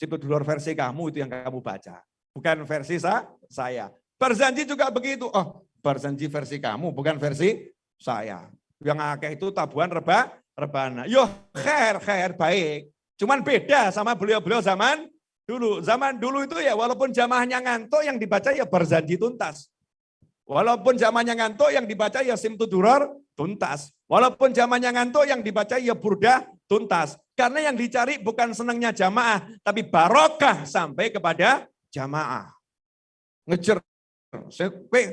Situdulur versi kamu itu yang kamu baca. Bukan versi sa saya. Berjanji juga begitu. Oh, berjanji versi kamu, bukan versi saya. Yang akeh itu tabuhan reba, rebana. Yo, khair, khair, baik. Cuman beda sama beliau-beliau zaman dulu. Zaman dulu itu ya walaupun jamaahnya ngantuk yang dibaca ya berjanji tuntas. Walaupun zamannya ngantuk yang dibaca ya simtuduror tuntas. Walaupun zamannya ngantuk yang dibaca ya burdah tuntas. Karena yang dicari bukan senangnya jamaah, tapi barokah sampai kepada jamaah. Ngejer.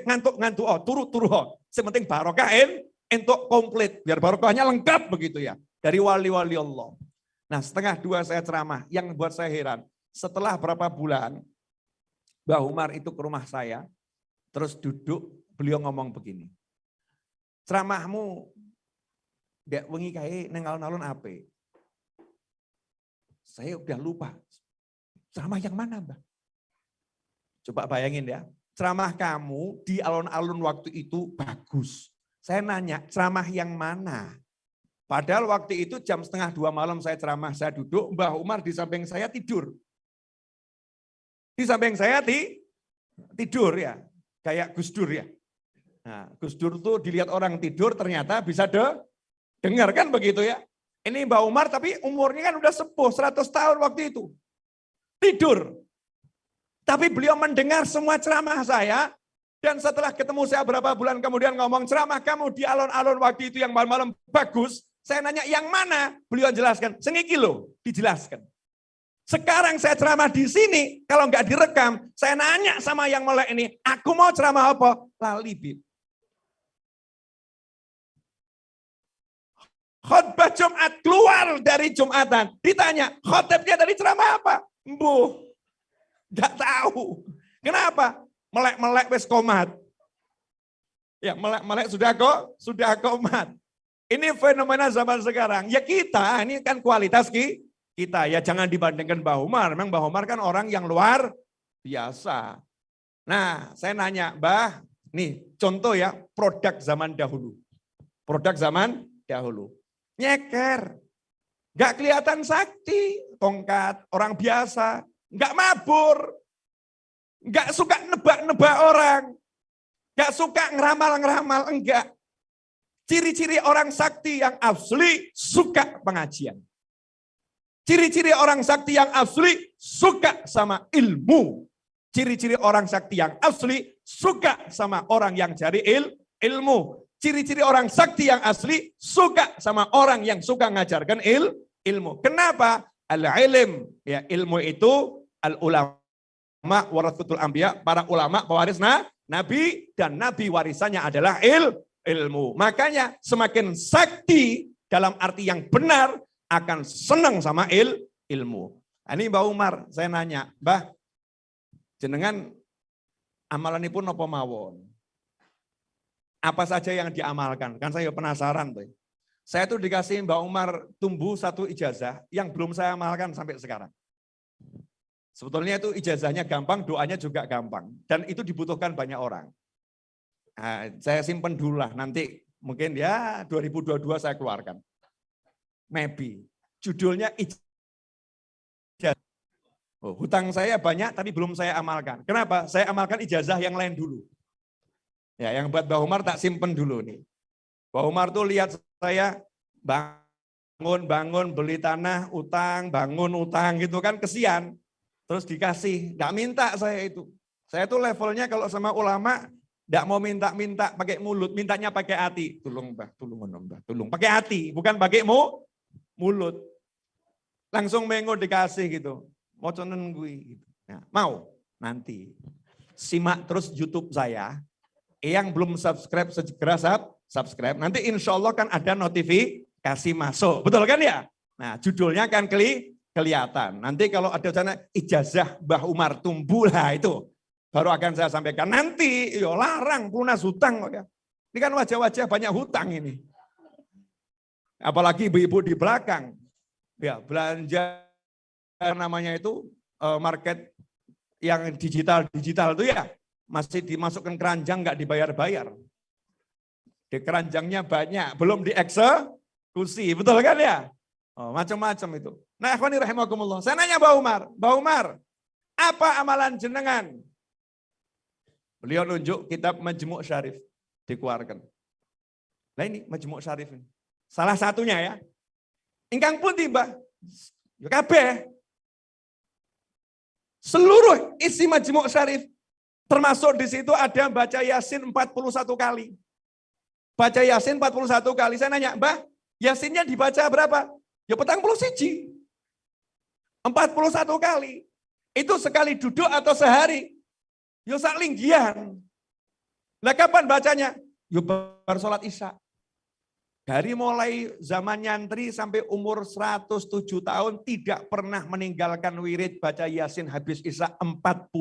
ngantuk-ngantuk, oh turu-turu, oh. sementing barokah en, untuk komplit. Biar barokahnya lengkap begitu ya. Dari wali-wali Allah. Nah setengah dua saya ceramah, yang buat saya heran. Setelah berapa bulan, Mbah Umar itu ke rumah saya, terus duduk, beliau ngomong begini. Ceramahmu, gak wengi kae neng alun-alun? Saya udah lupa. Ceramah yang mana Mbak? Coba bayangin ya. Ceramah kamu di alun-alun waktu itu bagus. Saya nanya, ceramah yang mana? Padahal waktu itu jam setengah dua malam saya ceramah, saya duduk, Mbah Umar di samping saya tidur. Di samping saya di, tidur ya, kayak Gus Dur ya. Nah, Gus Dur tuh dilihat orang tidur ternyata bisa de, dengar kan begitu ya. Ini Mbak Umar tapi umurnya kan udah sepuh 100 tahun waktu itu. Tidur. Tapi beliau mendengar semua ceramah saya dan setelah ketemu saya berapa bulan kemudian ngomong ceramah kamu di alun-alun waktu itu yang malam-malam bagus. Saya nanya yang mana? Beliau jelaskan, sengiki loh, dijelaskan. Sekarang saya ceramah di sini, kalau nggak direkam, saya nanya sama yang mulai ini, aku mau ceramah apa? Lali, Bib. Khotbah Jumat keluar dari Jumatan. Ditanya, khotbahnya dari ceramah apa? Bu, nggak tahu. Kenapa? melek-melek wis komat. Ya, melek-melek sudah kok, sudah komat. Ini fenomena zaman sekarang. Ya kita, ini kan kualitas ki, kita. Ya jangan dibandingkan Mbah Umar. Memang Mbah Umar kan orang yang luar biasa. Nah, saya nanya, Mbah, nih contoh ya produk zaman dahulu. Produk zaman dahulu. Nyeker. Gak kelihatan sakti, tongkat, orang biasa. Gak mabur, Enggak suka nebak-nebak orang. Enggak suka ngeramal-ngeramal, enggak. Ciri-ciri orang sakti yang asli suka pengajian. Ciri-ciri orang sakti yang asli suka sama ilmu. Ciri-ciri orang sakti yang asli suka sama orang yang cari il, ilmu. Ciri-ciri orang sakti yang asli suka sama orang yang suka ngajarkan il, ilmu. Kenapa? Al-ilm, ya ilmu itu al-ulama ulama warasatul anbiya, para ulama pewaris nah, nabi dan nabi warisannya adalah il, ilmu. Makanya semakin sakti dalam arti yang benar akan senang sama il, ilmu. Nah, ini Mbak Umar, saya nanya, Mbah, jenengan amalan ini pun apa mawon? Apa saja yang diamalkan? Kan saya penasaran tuh. Saya tuh dikasih Mbak Umar tumbuh satu ijazah yang belum saya amalkan sampai sekarang. Sebetulnya itu ijazahnya gampang, doanya juga gampang. Dan itu dibutuhkan banyak orang. Nah, saya simpen dulu lah, nanti mungkin ya 2022 saya keluarkan. Maybe. Judulnya ijazah. Oh, hutang saya banyak tapi belum saya amalkan. Kenapa? Saya amalkan ijazah yang lain dulu. Ya, yang buat Mbak Umar tak simpen dulu nih. Mbak Umar tuh lihat saya bangun, bangun, beli tanah, utang, bangun, utang gitu kan kesian. Terus dikasih, nggak minta saya itu. Saya tuh levelnya kalau sama ulama, nggak mau minta-minta pakai mulut, mintanya pakai hati. Tolong mbah, tolong mbah, tolong. Pakai hati, bukan pakai mu, mulut. Langsung mengo dikasih gitu. Mau conen gue. Gitu. Nah, mau? Nanti. Simak terus YouTube saya. Yang belum subscribe segera sub, subscribe. Nanti insya Allah kan ada notifikasi masuk. Betul kan ya? Nah judulnya kan kli, kelihatan. Nanti kalau ada sana ijazah Mbah Umar tumbuh lah itu baru akan saya sampaikan. Nanti yo larang lunas hutang ya. Ini kan wajah-wajah banyak hutang ini. Apalagi ibu-ibu di belakang. Ya, belanja namanya itu eh, market yang digital-digital itu ya masih dimasukkan keranjang nggak dibayar-bayar. Di keranjangnya banyak, belum dieksekusi, betul kan ya? Oh, macam-macam itu. Nah, akhwani rahimakumullah. Saya nanya Mbak Umar, Mbak Umar, apa amalan jenengan? Beliau nunjuk kitab Majmuk Syarif dikeluarkan. Nah ini Majmuk Syarif ini. Salah satunya ya. Ingkang pun tiba. Ya kabeh. Seluruh isi Majmuk Syarif termasuk di situ ada baca Yasin 41 kali. Baca Yasin 41 kali. Saya nanya, Mbah, Yasinnya dibaca berapa? Ya petang puluh siji. 41 kali. Itu sekali duduk atau sehari? Yo sak linggian. Nah kapan bacanya? Yo bar sholat isya. Dari mulai zaman nyantri sampai umur 107 tahun tidak pernah meninggalkan wirid baca Yasin habis Isya 41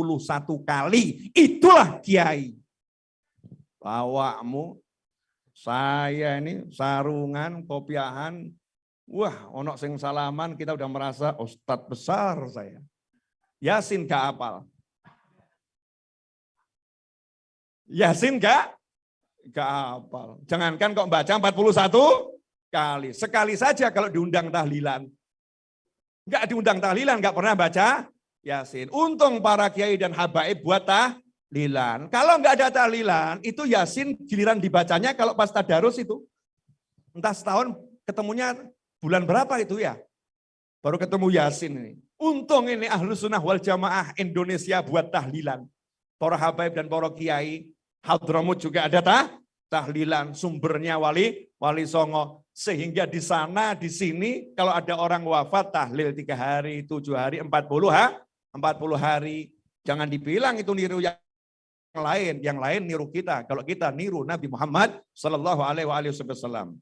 kali. Itulah kiai. Bawakmu, saya ini sarungan, kopiahan, Wah, onok sing salaman kita udah merasa ustadz besar saya. Yasin gak apal. Yasin gak? Gak apal. Jangankan kok baca 41 kali. Sekali saja kalau diundang tahlilan. Enggak diundang tahlilan, enggak pernah baca Yasin. Untung para kiai dan habaib buat tahlilan. Kalau enggak ada tahlilan, itu Yasin giliran dibacanya kalau pas tadarus itu. Entah setahun ketemunya Bulan berapa itu ya? Baru ketemu Yasin ini. Untung ini ahlu sunnah wal jamaah Indonesia buat tahlilan. Para habaib dan para kiai. Hadramut juga ada tah? tahlilan. Sumbernya wali wali songo. Sehingga di sana, di sini, kalau ada orang wafat tahlil tiga hari, tujuh hari, empat puluh ha? empat puluh hari. Jangan dibilang itu niru yang lain, yang lain niru kita. Kalau kita niru Nabi Muhammad Sallallahu Alaihi Wasallam.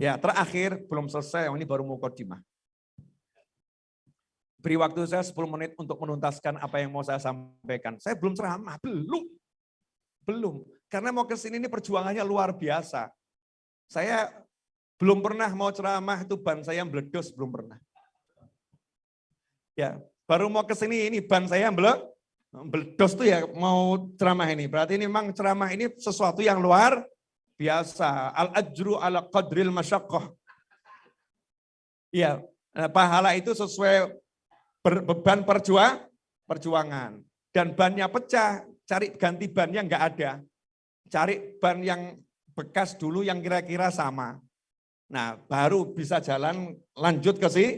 Ya, terakhir belum selesai, ini baru mukodimah. Beri waktu saya 10 menit untuk menuntaskan apa yang mau saya sampaikan. Saya belum ceramah, belum. Belum. Karena mau ke sini ini perjuangannya luar biasa. Saya belum pernah mau ceramah itu ban saya meledos, belum pernah. Ya, baru mau ke sini ini ban saya meledos tuh ya mau ceramah ini. Berarti ini memang ceramah ini sesuatu yang luar biasa. Al-ajru ala qadril masyakoh. Iya, nah, pahala itu sesuai beban perjuang, perjuangan. Dan bannya pecah, cari ganti bannya enggak ada. Cari ban yang bekas dulu yang kira-kira sama. Nah, baru bisa jalan lanjut ke sini.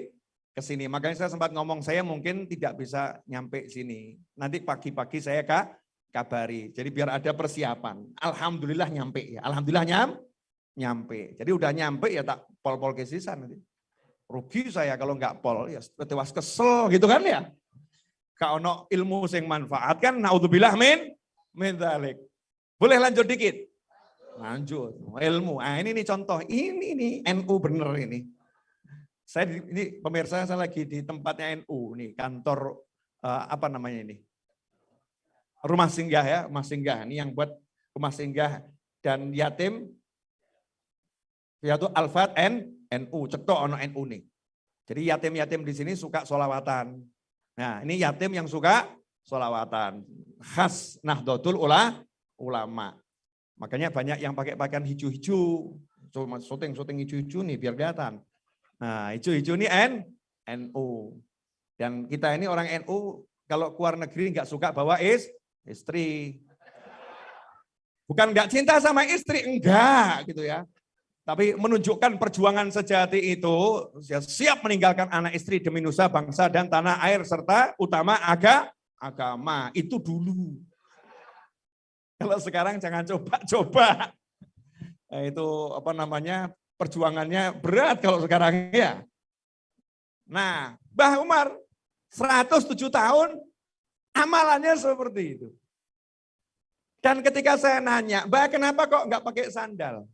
Ke sini. Makanya saya sempat ngomong saya mungkin tidak bisa nyampe sini. Nanti pagi-pagi saya kak kabari. Jadi biar ada persiapan. Alhamdulillah nyampe ya. Alhamdulillah nyam, nyampe. Jadi udah nyampe ya tak pol-pol ke sisa nanti. Rugi saya kalau nggak pol ya tewas kesel gitu kan ya. Kau no ilmu sing manfaat kan naudzubillah min min dalik. Boleh lanjut dikit? Lanjut. Ilmu. Ah ini nih contoh. Ini nih NU bener ini. Saya di, ini pemirsa saya lagi di tempatnya NU nih kantor uh, apa namanya ini? rumah singgah ya, rumah singgah. Ini yang buat rumah singgah dan yatim yaitu Alfat N NU, cetok ono NU nih. Jadi yatim-yatim di sini suka solawatan. Nah ini yatim yang suka solawatan. Khas Nahdlatul Ula, ulama. Makanya banyak yang pakai pakaian hijau-hijau. Cuma syuting-syuting hijau-hijau nih biar kelihatan. Nah hijau-hijau ini N, NU. Dan kita ini orang NU kalau keluar negeri nggak suka bawa is, istri. Bukan nggak cinta sama istri, enggak gitu ya. Tapi menunjukkan perjuangan sejati itu siap meninggalkan anak istri demi nusa bangsa dan tanah air serta utama aga, agama. Itu dulu. Kalau sekarang jangan coba-coba. Nah, itu apa namanya perjuangannya berat kalau sekarang ya. Nah, Mbah Umar 107 tahun Amalannya seperti itu. Dan ketika saya nanya, Mbak kenapa kok nggak pakai sandal?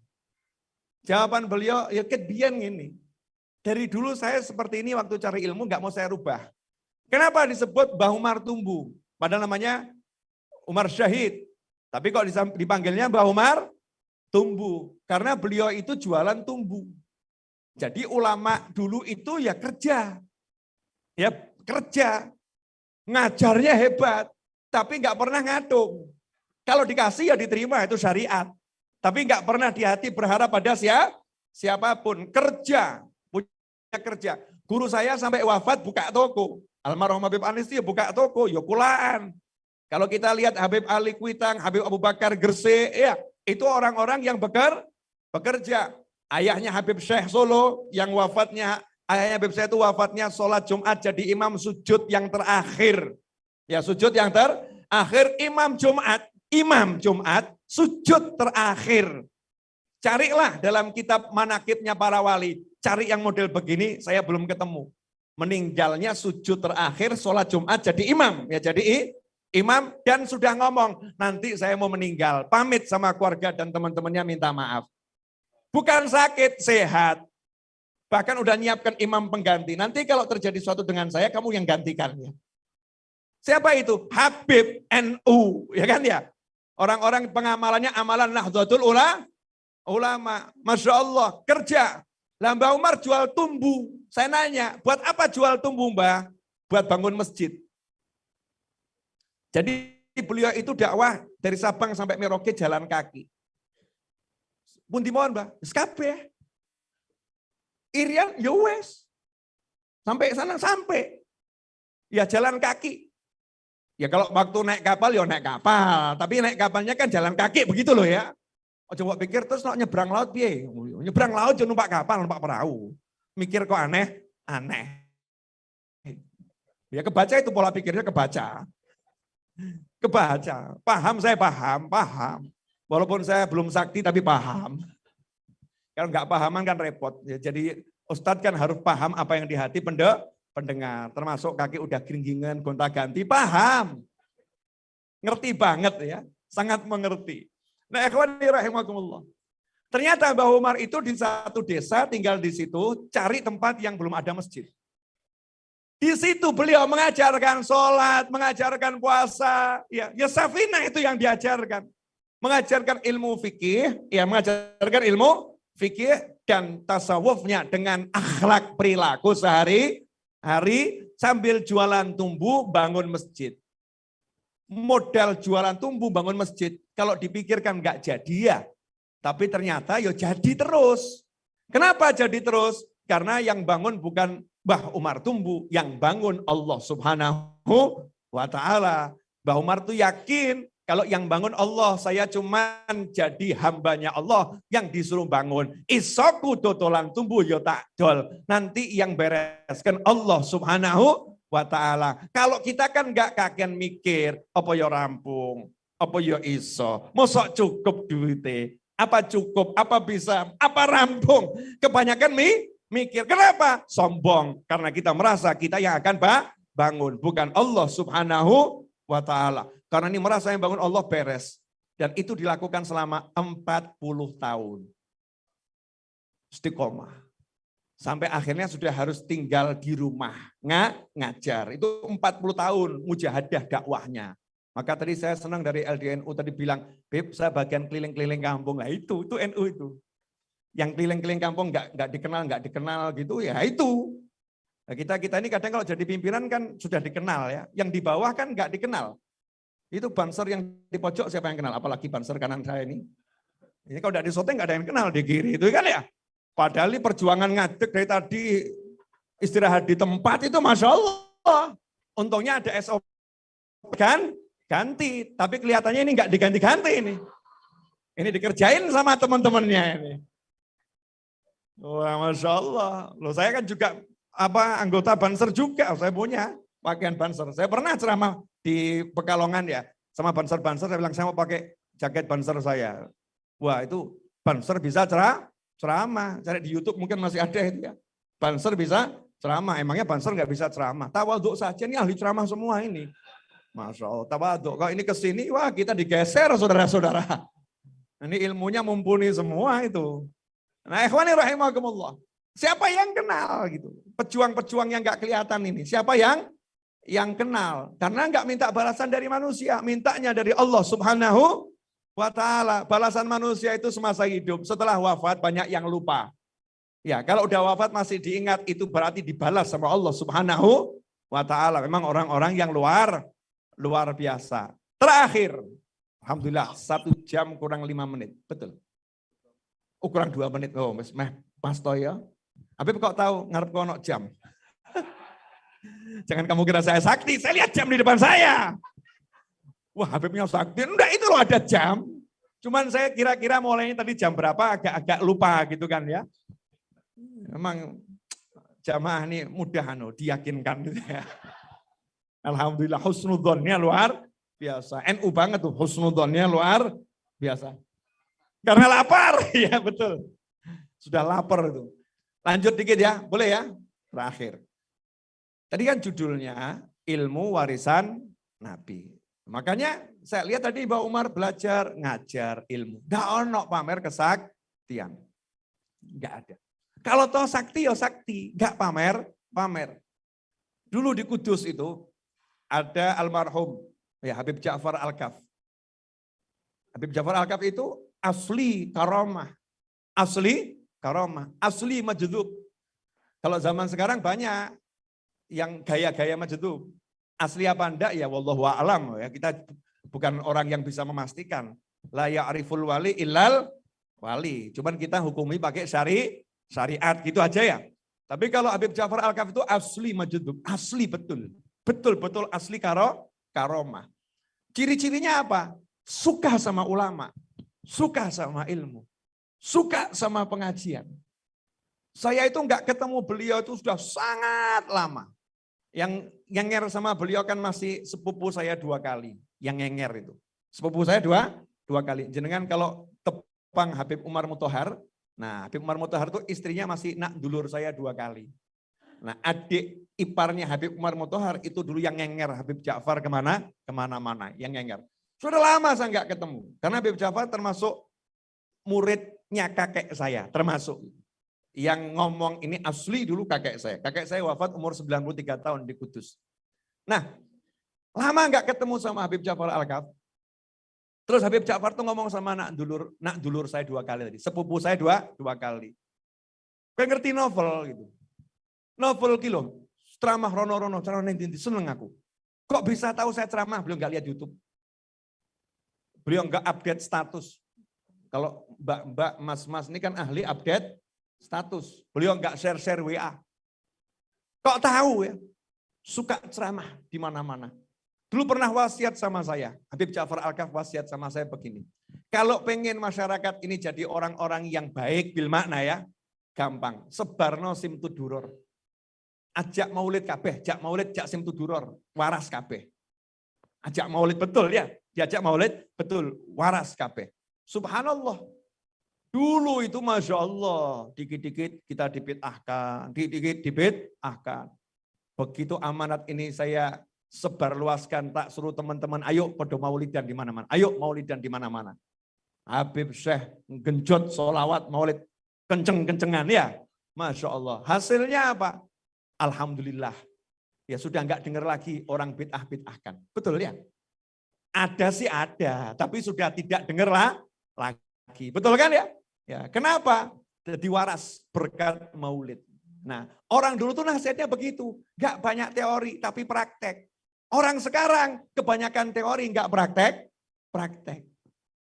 Jawaban beliau, ya kedian ini. Dari dulu saya seperti ini waktu cari ilmu nggak mau saya rubah. Kenapa disebut Mbah Umar Tumbuh? Padahal namanya Umar Syahid. Tapi kok dipanggilnya Mbah Umar Tumbuh. Karena beliau itu jualan tumbuh. Jadi ulama dulu itu ya kerja. Ya kerja. Ngajarnya hebat, tapi nggak pernah ngadung. Kalau dikasih ya diterima, itu syariat. Tapi nggak pernah di hati berharap pada siapa, siapa pun. Kerja, punya kerja. Guru saya sampai wafat buka toko. Almarhum Habib Anis ya buka toko, ya kulaan. Kalau kita lihat Habib Ali Kuitang, Habib Abu Bakar Gerse, ya itu orang-orang yang beker, bekerja. Ayahnya Habib Syekh Solo yang wafatnya, ayahnya Habib Syekh itu wafatnya sholat Jumat jadi imam sujud yang terakhir. Ya sujud yang terakhir, imam Jumat, imam Jumat, sujud terakhir. Carilah dalam kitab manakibnya para wali, cari yang model begini, saya belum ketemu. Meninggalnya sujud terakhir, sholat Jumat jadi imam. ya Jadi imam dan sudah ngomong, nanti saya mau meninggal, pamit sama keluarga dan teman-temannya minta maaf. Bukan sakit, sehat. Bahkan udah nyiapkan imam pengganti. Nanti kalau terjadi sesuatu dengan saya, kamu yang gantikan. Ya. Siapa itu? Habib NU, ya kan ya? Orang-orang pengamalannya amalan Nahdlatul Ulama. Masya Allah, kerja. Lah Mbak Umar jual tumbuh. Saya nanya, buat apa jual tumbuh Mbak? Buat bangun masjid. Jadi beliau itu dakwah dari Sabang sampai Merauke jalan kaki. Pun dimohon, Mbak, skape. Irian, ya wes. Sampai sana sampai. Ya jalan kaki. Ya kalau waktu naik kapal ya naik kapal, tapi naik kapalnya kan jalan kaki begitu loh ya. Oh, coba pikir terus nak nyebrang laut piye? Nyebrang laut jangan numpak kapal, numpak perahu. Mikir kok aneh? Aneh. Ya kebaca itu pola pikirnya kebaca. Kebaca. Paham saya paham, paham. Walaupun saya belum sakti tapi paham. Kalau nggak pahaman kan repot. Ya, jadi Ustadz kan harus paham apa yang di hati pendengar. Termasuk kaki udah geringgingan, gonta ganti, paham. Ngerti banget ya, sangat mengerti. Nah ikhwan rahimakumullah. Ternyata Mbah Umar itu di satu desa tinggal di situ cari tempat yang belum ada masjid. Di situ beliau mengajarkan sholat, mengajarkan puasa. Ya, ya Safina itu yang diajarkan. Mengajarkan ilmu fikih, ya mengajarkan ilmu fikih dan tasawufnya dengan akhlak perilaku sehari-hari sambil jualan tumbuh bangun masjid. Modal jualan tumbuh bangun masjid, kalau dipikirkan nggak jadi ya. Tapi ternyata ya jadi terus. Kenapa jadi terus? Karena yang bangun bukan Mbah Umar Tumbu, yang bangun Allah subhanahu wa ta'ala. Mbah Umar tuh yakin kalau yang bangun Allah, saya cuman jadi hambanya Allah yang disuruh bangun. Isoku totolan tumbuh yo tak dol. Nanti yang bereskan Allah subhanahu wa ta'ala. Kalau kita kan nggak kakian mikir, apa yo rampung, apa yo iso, mosok cukup duitnya, apa cukup, apa bisa, apa rampung. Kebanyakan mi, mikir. Kenapa? Sombong. Karena kita merasa kita yang akan bangun. Bukan Allah subhanahu wa ta'ala. Karena ini merasa yang bangun Allah beres. Dan itu dilakukan selama 40 tahun. Istiqomah. Sampai akhirnya sudah harus tinggal di rumah. Nggak ngajar. Itu 40 tahun mujahadah dakwahnya. Maka tadi saya senang dari LDNU tadi bilang, Beb saya bagian keliling-keliling kampung. Nah itu, itu NU itu yang keliling-keliling kampung nggak nggak dikenal nggak dikenal gitu ya itu nah, kita kita ini kadang kalau jadi pimpinan kan sudah dikenal ya yang di bawah kan nggak dikenal itu banser yang di pojok siapa yang kenal? Apalagi banser kanan saya ini. Ini kalau tidak di soteng nggak ada yang kenal di kiri itu kan ya? Padahal ini perjuangan ngadek dari tadi istirahat di tempat itu masya Allah. Untungnya ada SOP kan? Ganti. Tapi kelihatannya ini nggak diganti-ganti ini. Ini dikerjain sama teman-temannya ini. Wah, masya Allah. Loh, saya kan juga apa anggota Banser juga. Saya punya pakaian Banser. Saya pernah ceramah di Pekalongan ya, sama Banser-Banser. Saya bilang saya mau pakai jaket Banser saya. Wah, itu Banser bisa cerah, ceramah. Cari di YouTube mungkin masih ada itu ya. Banser bisa ceramah. Emangnya Banser nggak bisa ceramah? Tawaduk saja ini ahli ceramah semua ini. Masya Allah, tawaduk. Kalau ini ke sini, wah kita digeser saudara-saudara. Ini ilmunya mumpuni semua itu. Nah, ikhwani rahimakumullah. Siapa yang kenal gitu? Pejuang-pejuang yang nggak kelihatan ini. Siapa yang yang kenal? Karena nggak minta balasan dari manusia, mintanya dari Allah Subhanahu wa taala. Balasan manusia itu semasa hidup. Setelah wafat banyak yang lupa. Ya, kalau udah wafat masih diingat itu berarti dibalas sama Allah Subhanahu wa taala. Memang orang-orang yang luar luar biasa. Terakhir, alhamdulillah satu jam kurang lima menit. Betul ukuran dua menit. Oh, mas, meh, mas Toyo. Habib kok tahu ngarep kono jam. Jangan kamu kira saya sakti, saya lihat jam di depan saya. Wah Habibnya sakti, enggak itu loh ada jam. Cuman saya kira-kira mulainya tadi jam berapa agak-agak lupa gitu kan ya. Emang jamaah ini mudah anu, diyakinkan gitu ya. Alhamdulillah husnudonnya luar biasa. NU banget tuh husnudonnya luar biasa. Karena lapar, ya betul. Sudah lapar itu. Lanjut dikit ya, boleh ya? Terakhir. Tadi kan judulnya ilmu warisan Nabi. Makanya saya lihat tadi Mbak Umar belajar ngajar ilmu. Tidak ono pamer kesaktian. Enggak ada. Kalau toh sakti ya sakti, enggak pamer, pamer. Dulu di Kudus itu ada almarhum ya Habib Ja'far Al-Kaf. Habib Ja'far Al-Kaf itu asli karomah. Asli karomah, asli majdub. Kalau zaman sekarang banyak yang gaya-gaya majdub. Asli apa enggak ya wallahu a'lam ya. Kita bukan orang yang bisa memastikan. La ya'riful wali illal wali. Cuman kita hukumi pakai syari syariat gitu aja ya. Tapi kalau Habib Ja'far Al-Kaf itu asli majdub, asli betul. Betul-betul asli karo karomah. Ciri-cirinya apa? Suka sama ulama, suka sama ilmu, suka sama pengajian. Saya itu enggak ketemu beliau itu sudah sangat lama. Yang ngenger sama beliau kan masih sepupu saya dua kali. Yang ngenger itu. Sepupu saya dua, dua kali. Jenengan kalau tepang Habib Umar Mutohar, nah Habib Umar Mutohar itu istrinya masih nak dulur saya dua kali. Nah adik iparnya Habib Umar Mutohar itu dulu yang ngenger Habib Ja'far ke mana? Ke mana-mana, yang ngenger. Sudah lama saya nggak ketemu. Karena Habib Jafar termasuk muridnya kakek saya, termasuk. Yang ngomong ini asli dulu kakek saya. Kakek saya wafat umur 93 tahun di Kudus. Nah, lama nggak ketemu sama Habib Jafar Al-Kaf. Terus Habib Ja'far tuh ngomong sama nak dulur, nak dulur saya dua kali tadi. Sepupu saya dua, dua kali. Kayak ngerti novel gitu. Novel kilo. Ceramah rono-rono, ceramah nanti seneng aku. Kok bisa tahu saya ceramah? Belum nggak lihat YouTube. Beliau enggak update status. Kalau mbak-mbak, mas-mas ini kan ahli update status. Beliau enggak share-share WA. Kok tahu ya? Suka ceramah di mana-mana. Dulu pernah wasiat sama saya. Habib Ja'far Al-Kaf wasiat sama saya begini. Kalau pengen masyarakat ini jadi orang-orang yang baik bil makna ya, gampang. Sebarno sim tuduror. Ajak maulid kabeh, ajak maulid, ajak sim tuduror. Waras kabeh. Ajak maulid betul ya diajak maulid, betul, waras kabeh. Subhanallah. Dulu itu Masya Allah, dikit-dikit kita dipitahkan, dikit-dikit dipitahkan. Begitu amanat ini saya sebarluaskan, tak suruh teman-teman, ayo pada maulidan di mana-mana. Ayo maulidan di mana-mana. Habib Syekh genjot solawat maulid kenceng-kencengan ya. Masya Allah. Hasilnya apa? Alhamdulillah. Ya sudah enggak dengar lagi orang bid'ah-bid'ahkan. Betul ya? Ada sih ada, tapi sudah tidak dengar lah lagi. Betul kan ya? Ya, kenapa? Jadi waras berkat maulid. Nah, orang dulu tuh nasihatnya begitu. Gak banyak teori, tapi praktek. Orang sekarang kebanyakan teori, nggak praktek, praktek.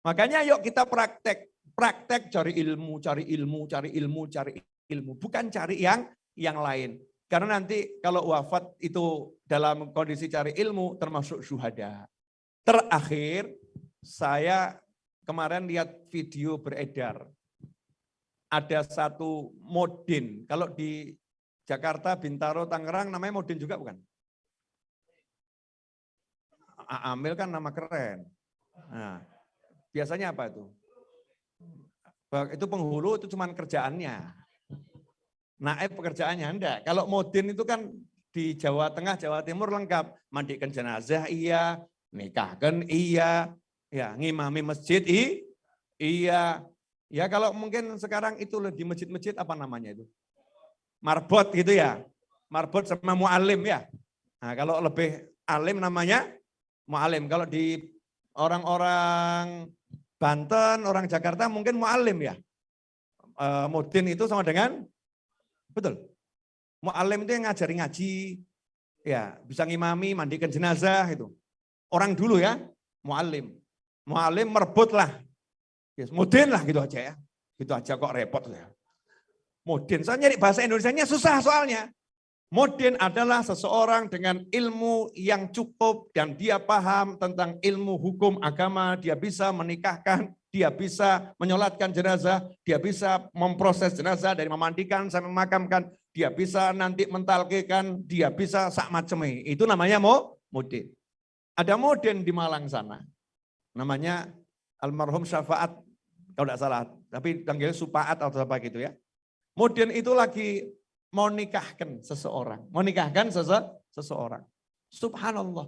Makanya yuk kita praktek. Praktek cari ilmu, cari ilmu, cari ilmu, cari ilmu. Bukan cari yang yang lain. Karena nanti kalau wafat itu dalam kondisi cari ilmu termasuk syuhada. Terakhir, saya kemarin lihat video beredar. Ada satu modin, kalau di Jakarta, Bintaro, Tangerang namanya modin juga bukan? Amil kan nama keren. Nah, biasanya apa itu? Itu penghulu itu cuma kerjaannya. Naib pekerjaannya enggak. Kalau modin itu kan di Jawa Tengah, Jawa Timur lengkap. Mandikan jenazah iya, nikahkan iya, ya ngimami masjid iya. Ya kalau mungkin sekarang itu di masjid-masjid apa namanya itu? Marbot gitu ya. Marbot sama mu'alim ya. Nah, kalau lebih alim namanya mu'alim. Kalau di orang-orang Banten, orang Jakarta mungkin mu'alim ya. E, mudin itu sama dengan, betul. Mu'alim itu yang ngajari ngaji, ya bisa ngimami, mandikan jenazah itu. Orang dulu ya, mualim. Mualim merebut lah. Yes, mudin lah gitu aja ya. Gitu aja kok repot ya. Mudin, saya nyari bahasa Indonesia-nya susah soalnya. Mudin adalah seseorang dengan ilmu yang cukup dan dia paham tentang ilmu hukum agama, dia bisa menikahkan, dia bisa menyolatkan jenazah, dia bisa memproses jenazah dari memandikan sampai memakamkan, dia bisa nanti mentalkekan, dia bisa sak macamnya. Itu namanya mau mudin. Ada mudin di Malang sana. Namanya almarhum syafaat kalau tidak salah, tapi panggil supaat atau apa gitu ya. Mudin itu lagi mau nikahkan seseorang, mau nikahkan sese seseorang. Subhanallah.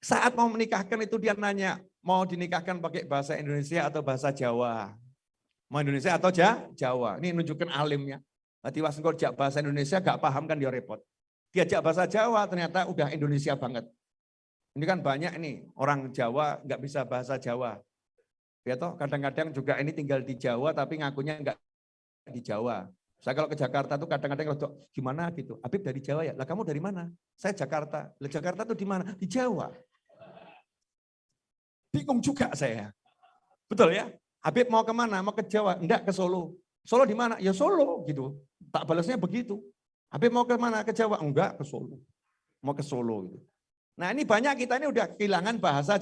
Saat mau menikahkan itu dia nanya, mau dinikahkan pakai bahasa Indonesia atau bahasa Jawa? Mau Indonesia atau Jawa? Ini nunjukkan alimnya. Nanti was jak bahasa Indonesia gak paham kan dia repot. Diajak bahasa Jawa ternyata udah Indonesia banget. Ini kan banyak ini orang Jawa nggak bisa bahasa Jawa. Ya toh kadang-kadang juga ini tinggal di Jawa tapi ngakunya nggak di Jawa. Saya kalau ke Jakarta tuh kadang-kadang kalau gimana gitu. Habib dari Jawa ya. Lah kamu dari mana? Saya Jakarta. Lah Jakarta tuh di mana? Di Jawa. Bingung juga saya. Betul ya? Habib mau ke mana? Mau ke Jawa? Enggak, ke Solo. Solo di mana? Ya Solo gitu. Tak balasnya begitu. Habib mau ke mana? Ke Jawa? Enggak, ke Solo. Mau ke Solo gitu. Nah ini banyak kita ini udah kehilangan bahasa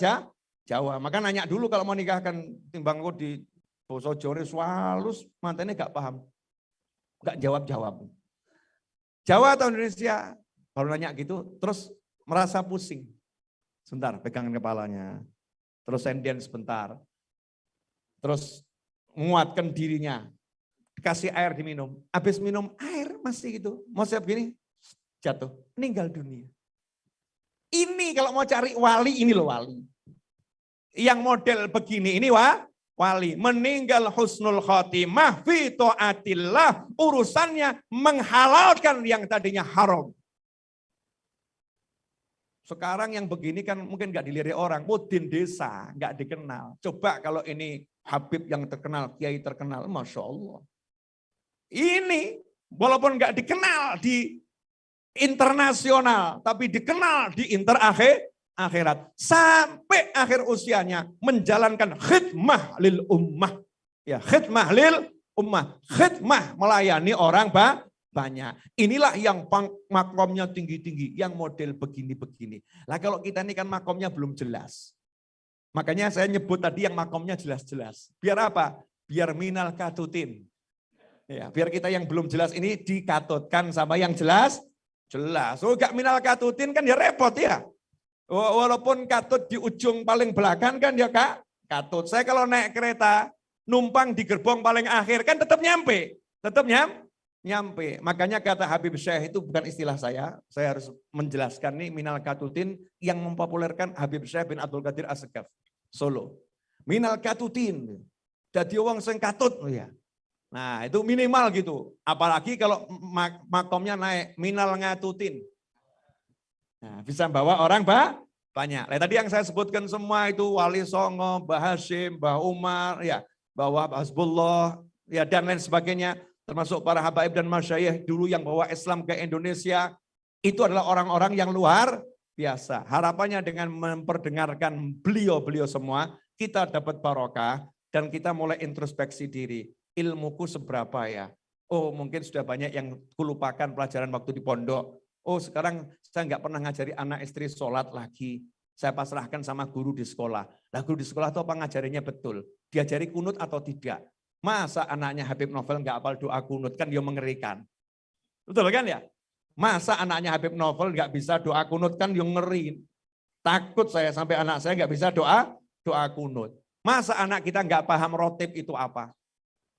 Jawa. Maka nanya dulu kalau mau nikahkan timbang di Boso Jawa swalus mantannya gak paham. Gak jawab-jawab. Jawa atau Indonesia? Baru nanya gitu, terus merasa pusing. Sebentar, pegangan kepalanya. Terus sendian sebentar. Terus menguatkan dirinya. Kasih air diminum. Habis minum air masih gitu. Mau siap gini, jatuh. Meninggal dunia. Ini kalau mau cari wali, ini loh wali. Yang model begini, ini wah wali meninggal husnul khotimah fi taatillah urusannya menghalalkan yang tadinya haram. Sekarang yang begini kan mungkin nggak dilirik orang, mudin desa, nggak dikenal. Coba kalau ini Habib yang terkenal, Kiai terkenal, Masya Allah. Ini walaupun nggak dikenal di internasional, tapi dikenal di interakhir, akhirat sampai akhir usianya menjalankan khidmah lil ummah. Ya, khidmah lil ummah, khidmah melayani orang ba banyak. Inilah yang makomnya tinggi-tinggi, yang model begini-begini. Lah kalau kita ini kan makomnya belum jelas. Makanya saya nyebut tadi yang makomnya jelas-jelas. Biar apa? Biar minal katutin. Ya, biar kita yang belum jelas ini dikatutkan sama yang jelas, jelas. Oh gak minal katutin kan ya repot ya. Walaupun katut di ujung paling belakang kan ya kak, katut. Saya kalau naik kereta, numpang di gerbong paling akhir kan tetap nyampe. Tetap nyam, nyampe. Makanya kata Habib Syekh itu bukan istilah saya. Saya harus menjelaskan nih minal katutin yang mempopulerkan Habib Syekh bin Abdul Qadir Asgaf Solo. Minal katutin. Jadi uang sing katut. Oh ya. Nah itu minimal gitu. Apalagi kalau makomnya naik minal ngatutin. Nah, bisa bawa orang bah, banyak. Nah, tadi yang saya sebutkan semua itu Wali Songo, Mbah Hashim, Mbah Umar, ya, bawa Hasbullah, ya dan lain sebagainya. Termasuk para habaib dan masyayikh dulu yang bawa Islam ke Indonesia. Itu adalah orang-orang yang luar biasa. Harapannya dengan memperdengarkan beliau-beliau semua, kita dapat barokah dan kita mulai introspeksi diri. Ilmuku seberapa ya? Oh mungkin sudah banyak yang kulupakan pelajaran waktu di pondok Oh sekarang saya nggak pernah ngajari anak istri sholat lagi. Saya pasrahkan sama guru di sekolah. Lah guru di sekolah itu apa ngajarinya betul? Diajari kunut atau tidak? Masa anaknya Habib Novel nggak apal doa kunut kan dia mengerikan. Betul kan ya? Masa anaknya Habib Novel nggak bisa doa kunut kan dia ngeri. Takut saya sampai anak saya nggak bisa doa doa kunut. Masa anak kita nggak paham rotib itu apa?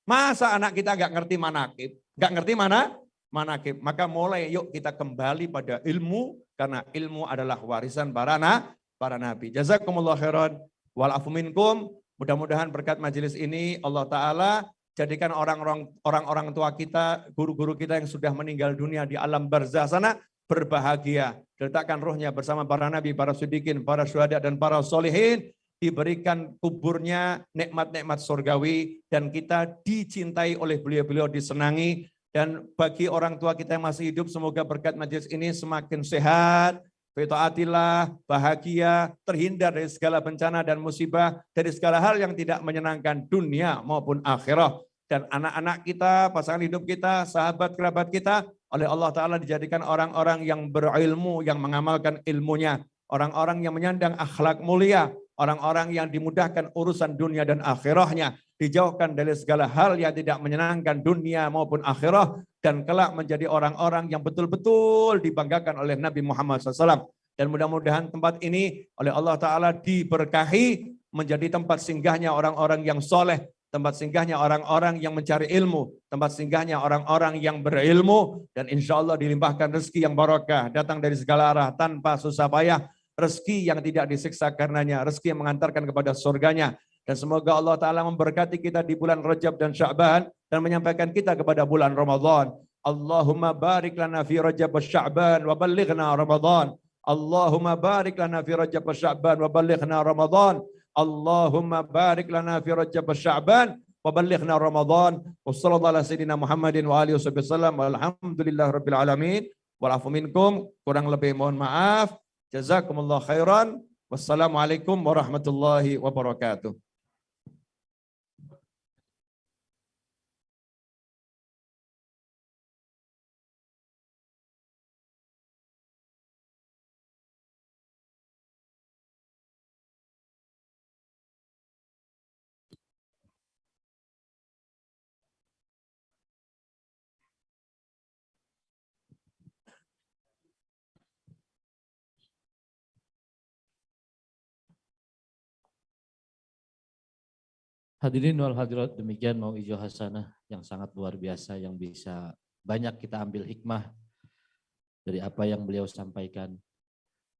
Masa anak kita nggak ngerti manakib? Nggak ngerti mana? Manakib. Maka mulai yuk kita kembali pada ilmu karena ilmu adalah warisan para na, para nabi. Jazakumullah khairan wal minkum. Mudah-mudahan berkat majelis ini Allah taala jadikan orang-orang orang-orang tua kita, guru-guru kita yang sudah meninggal dunia di alam barzah sana berbahagia. Letakkan ruhnya bersama para nabi, para sudikin, para syuhada dan para solihin diberikan kuburnya nikmat-nikmat surgawi dan kita dicintai oleh beliau-beliau disenangi dan bagi orang tua kita yang masih hidup, semoga berkat majelis ini semakin sehat, Fitaatillah, bahagia, terhindar dari segala bencana dan musibah, dari segala hal yang tidak menyenangkan dunia maupun akhirah. Dan anak-anak kita, pasangan hidup kita, sahabat kerabat kita, oleh Allah Ta'ala dijadikan orang-orang yang berilmu, yang mengamalkan ilmunya. Orang-orang yang menyandang akhlak mulia, orang-orang yang dimudahkan urusan dunia dan akhirahnya, dijauhkan dari segala hal yang tidak menyenangkan dunia maupun akhirah, dan kelak menjadi orang-orang yang betul-betul dibanggakan oleh Nabi Muhammad SAW. Dan mudah-mudahan tempat ini oleh Allah Ta'ala diberkahi menjadi tempat singgahnya orang-orang yang soleh, tempat singgahnya orang-orang yang mencari ilmu, tempat singgahnya orang-orang yang berilmu, dan insya Allah dilimpahkan rezeki yang barokah, datang dari segala arah tanpa susah payah, rezeki yang tidak disiksa karenanya, rezeki yang mengantarkan kepada surganya, dan semoga Allah Ta'ala memberkati kita di bulan Rajab dan Sya'ban, dan menyampaikan kita kepada bulan Ramadan. Allahumma barik lana fi Rajab wa Sya'ban wa balighna Ramadan. Allahumma barik lana fi Rajab wa Sya'ban wa balighna Ramadan. Allahumma barik lana fi Rajab wa Sya'ban wa balighna Ramadan. Wa sallallahu ala sayyidina Muhammadin wa alihi wasallam. Rabbil alamin. Walafu minkum. Kurang lebih mohon maaf. Jazakumullah khairan. Wassalamualaikum warahmatullahi wabarakatuh. Hadirin wal hadirat, demikian mau ijo hasanah yang sangat luar biasa yang bisa banyak kita ambil hikmah dari apa yang beliau sampaikan.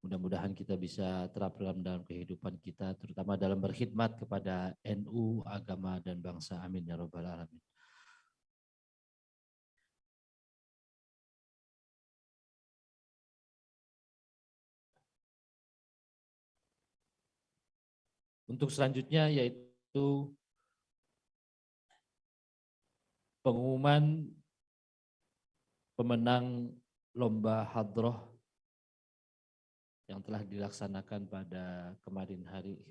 Mudah-mudahan kita bisa terapkan dalam kehidupan kita, terutama dalam berkhidmat kepada NU, agama, dan bangsa. Amin ya robbal alamin. Untuk selanjutnya yaitu pengumuman pemenang lomba hadroh yang telah dilaksanakan pada kemarin hari.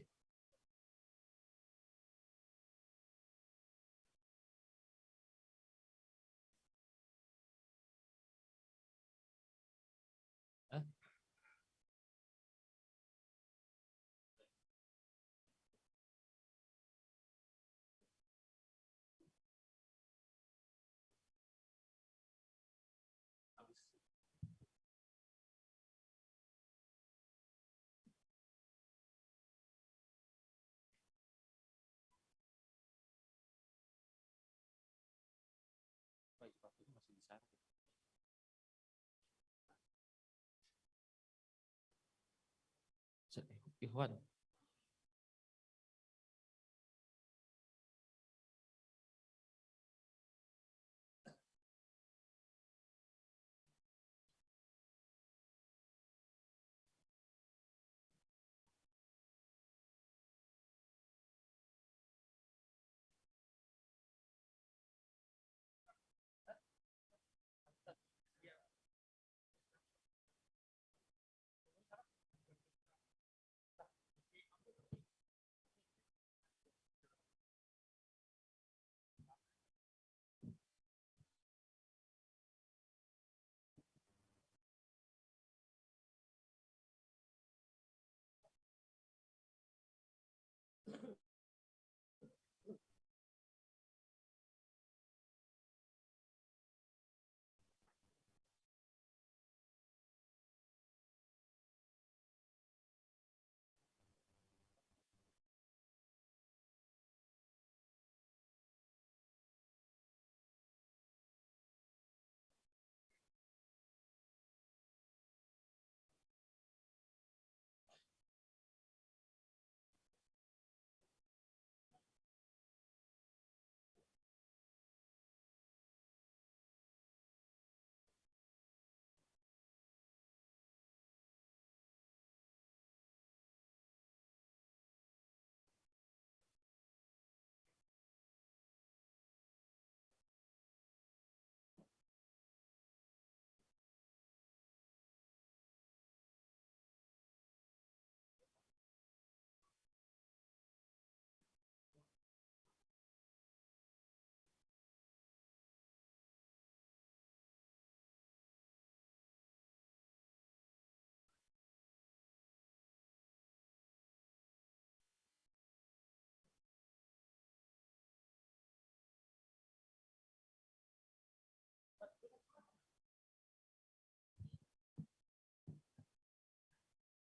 Ikhwan.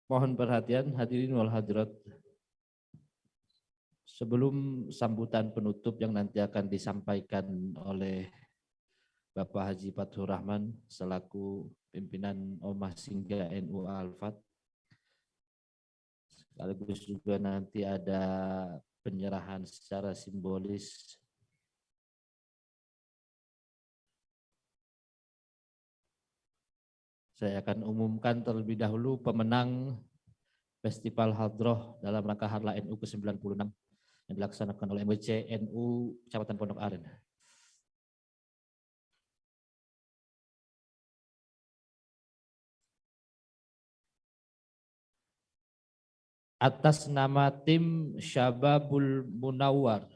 Mohon perhatian hadirin wal hadirat. Sebelum sambutan penutup yang nanti akan disampaikan oleh Bapak Haji Fathur Rahman selaku pimpinan Omah Singga NU Alfat. Sekaligus juga nanti ada penyerahan secara simbolis Saya akan umumkan terlebih dahulu pemenang Festival Hadroh dalam rangka Harla NU ke-96 yang dilaksanakan oleh MWC NU Kecamatan Pondok Aren. Atas nama tim Syababul Munawar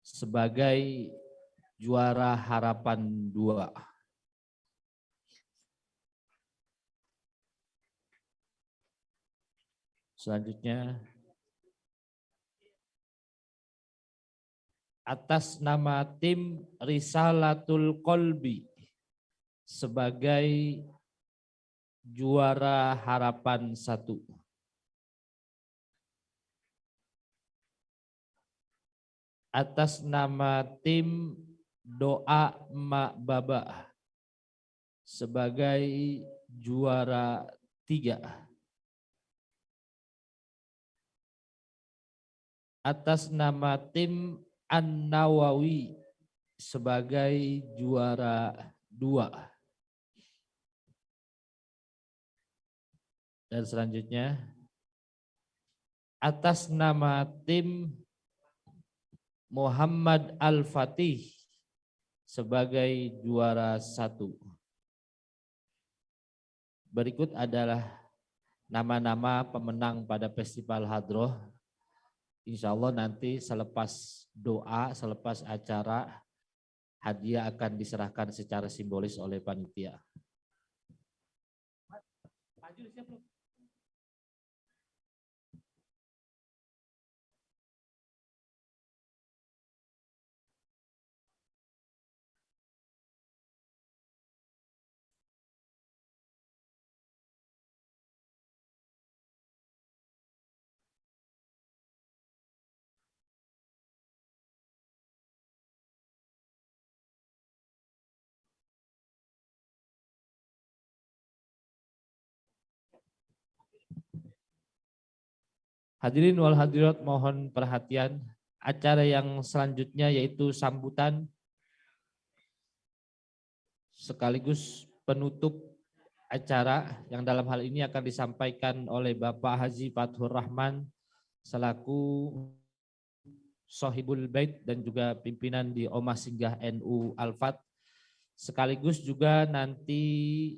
sebagai juara harapan dua. Selanjutnya atas nama tim Risalatul Kolbi sebagai juara harapan satu. Atas nama tim doa Mak Baba sebagai juara tiga. Atas nama tim An-Nawawi sebagai juara dua. Dan selanjutnya atas nama tim Muhammad Al-Fatih sebagai juara satu. Berikut adalah nama-nama pemenang pada Festival Hadroh. Insya Allah nanti selepas doa, selepas acara, hadiah akan diserahkan secara simbolis oleh panitia. Hadirin wal hadirat mohon perhatian. Acara yang selanjutnya yaitu sambutan sekaligus penutup acara yang dalam hal ini akan disampaikan oleh Bapak Haji Fathur Rahman selaku Sohibul Bait dan juga pimpinan di Omah Singgah NU Alfat. Sekaligus juga nanti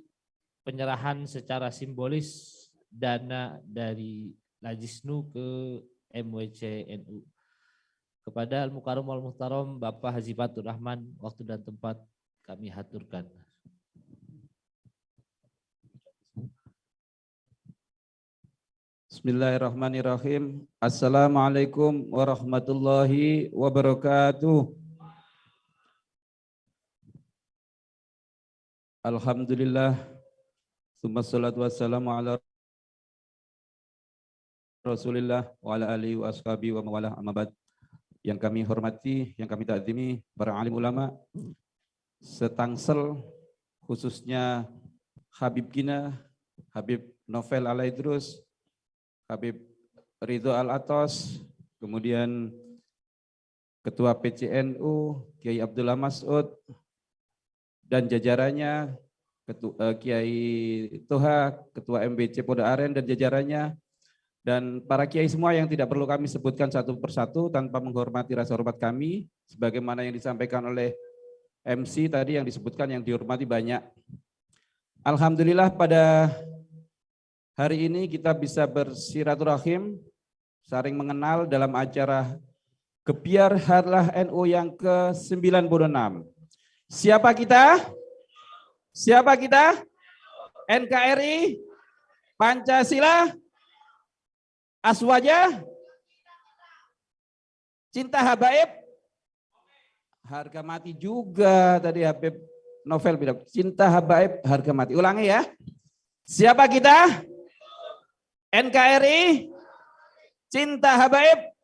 penyerahan secara simbolis dana dari Najisnu ke MWC NU. Kepada Al-Mukarram Al-Muhtaram Bapak Haji Fatur Rahman, waktu dan tempat kami haturkan. Bismillahirrahmanirrahim. Assalamualaikum warahmatullahi wabarakatuh. Alhamdulillah. Summa salatu wassalamu ala Rasulullah wa ala alihi wa ashabi wa mawalah amabad. Yang kami hormati, yang kami takzimi, para alim ulama, setangsel khususnya Habib Gina, Habib Novel Alaidrus, Habib Ridho Al-Atos, kemudian Ketua PCNU, Kiai Abdullah Mas'ud, dan jajarannya, Ketua, eh, Kiai Toha, Ketua MBC Poda Aren dan jajarannya, dan para kiai semua yang tidak perlu kami sebutkan satu persatu tanpa menghormati rasa hormat kami, sebagaimana yang disampaikan oleh MC tadi yang disebutkan yang dihormati banyak. Alhamdulillah pada hari ini kita bisa bersiraturahim, saling mengenal dalam acara Kebiar Harlah NU yang ke-96. Siapa kita? Siapa kita? NKRI? Pancasila? Aswaja? Cinta habaib? Harga mati juga tadi Habib novel bilang cinta habaib harga mati. Ulangi ya. Siapa kita? NKRI cinta habaib.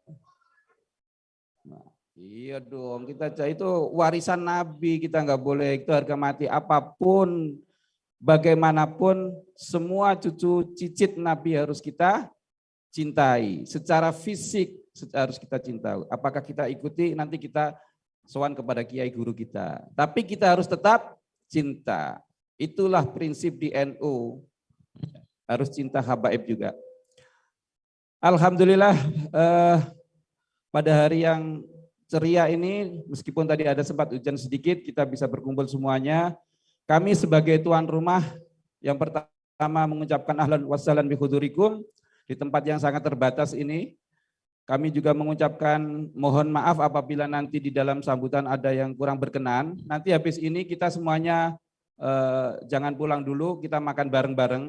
Nah, iya dong, kita itu warisan Nabi, kita nggak boleh itu harga mati apa pun, bagaimanapun, semua cucu cicit Nabi harus kita cintai. Secara fisik harus kita cintai. Apakah kita ikuti nanti kita sowan kepada kiai guru kita. Tapi kita harus tetap cinta. Itulah prinsip di NU harus cinta habaib juga. Alhamdulillah eh, pada hari yang ceria ini meskipun tadi ada sempat hujan sedikit kita bisa berkumpul semuanya. Kami sebagai tuan rumah yang pertama mengucapkan ahlan wassalam bihudurikum di tempat yang sangat terbatas ini. Kami juga mengucapkan mohon maaf apabila nanti di dalam sambutan ada yang kurang berkenan. Nanti habis ini kita semuanya eh, jangan pulang dulu, kita makan bareng-bareng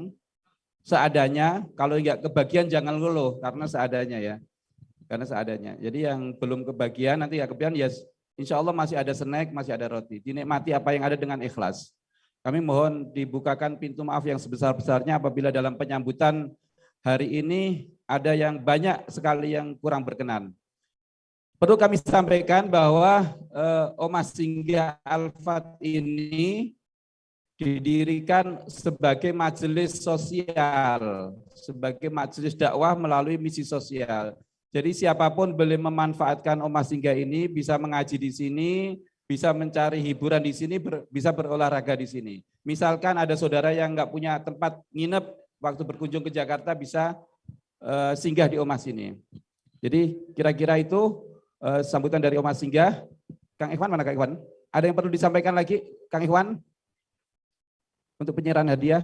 seadanya. Kalau enggak kebagian jangan ngeluh karena seadanya ya. Karena seadanya. Jadi yang belum kebagian nanti ya kebagian ya insya Allah masih ada snack, masih ada roti. Dinikmati apa yang ada dengan ikhlas. Kami mohon dibukakan pintu maaf yang sebesar-besarnya apabila dalam penyambutan hari ini ada yang banyak sekali yang kurang berkenan. Perlu kami sampaikan bahwa eh, Oma Singgah Alfat ini didirikan sebagai majelis sosial, sebagai majelis dakwah melalui misi sosial. Jadi siapa pun boleh memanfaatkan Oma Singgah ini bisa mengaji di sini, bisa mencari hiburan di sini, ber, bisa berolahraga di sini. Misalkan ada saudara yang nggak punya tempat nginep waktu berkunjung ke Jakarta bisa uh, singgah di Oma sini. Jadi kira-kira itu uh, sambutan dari Oma Singgah. Kang Ikhwan mana Kang Ikhwan? Ada yang perlu disampaikan lagi Kang Ikhwan? untuk penyerahan hadiah.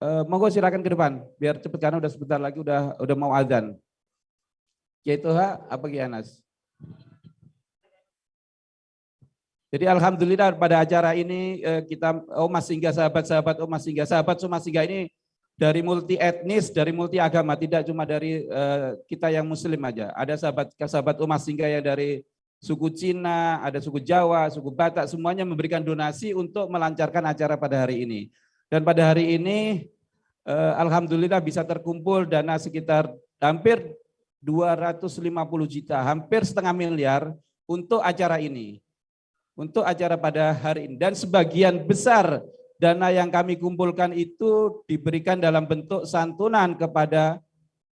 Uh, monggo silakan ke depan, biar cepat karena udah sebentar lagi udah udah mau azan. Yaitu ha, apa Anas? Jadi alhamdulillah pada acara ini eh, kita oh Mas Singgah sahabat-sahabat oh Mas Singgah sahabat Mas Singgah ini dari multi etnis, dari multi agama, tidak cuma dari uh, kita yang muslim aja. Ada sahabat sahabat Mas Singgah yang dari suku Cina, ada suku Jawa, suku Batak, semuanya memberikan donasi untuk melancarkan acara pada hari ini. Dan pada hari ini, eh, Alhamdulillah bisa terkumpul dana sekitar hampir 250 juta, hampir setengah miliar untuk acara ini. Untuk acara pada hari ini. Dan sebagian besar dana yang kami kumpulkan itu diberikan dalam bentuk santunan kepada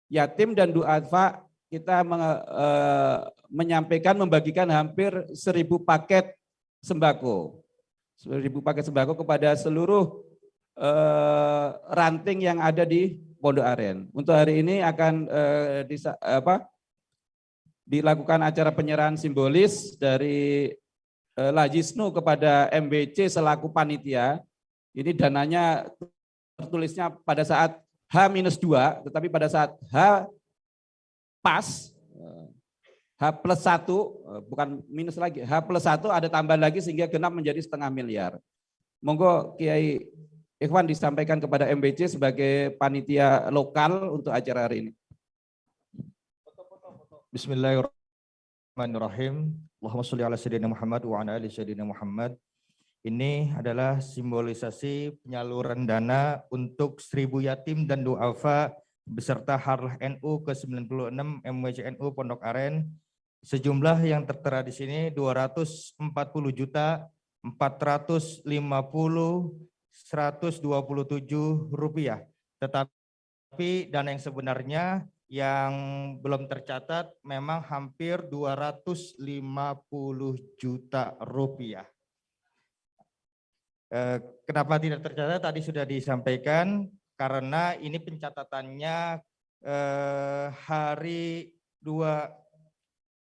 yatim dan duafa kita uh, menyampaikan membagikan hampir seribu paket sembako, seribu paket sembako kepada seluruh uh, ranting yang ada di Pondok Aren. Untuk hari ini akan uh, disa, apa, dilakukan acara penyerahan simbolis dari Lajisnu kepada MBC selaku panitia. Ini dananya tertulisnya pada saat H-2, tetapi pada saat H pas H plus satu bukan minus lagi, H plus satu ada tambahan lagi sehingga genap menjadi setengah miliar. Monggo Kiai Ikhwan disampaikan kepada MBC sebagai panitia lokal untuk acara hari ini. Bismillahirrahmanirrahim. Allahumma sholli ala sayyidina Muhammad wa ala ali sayyidina Muhammad. Ini adalah simbolisasi penyaluran dana untuk seribu yatim dan duafa beserta Harlah NU ke-96 MWCNU Pondok Aren sejumlah yang tertera di sini 240 juta 450 127 rupiah. Tetapi dana yang sebenarnya yang belum tercatat memang hampir 250 juta rupiah. Eh, kenapa tidak tercatat? Tadi sudah disampaikan karena ini pencatatannya eh, hari dua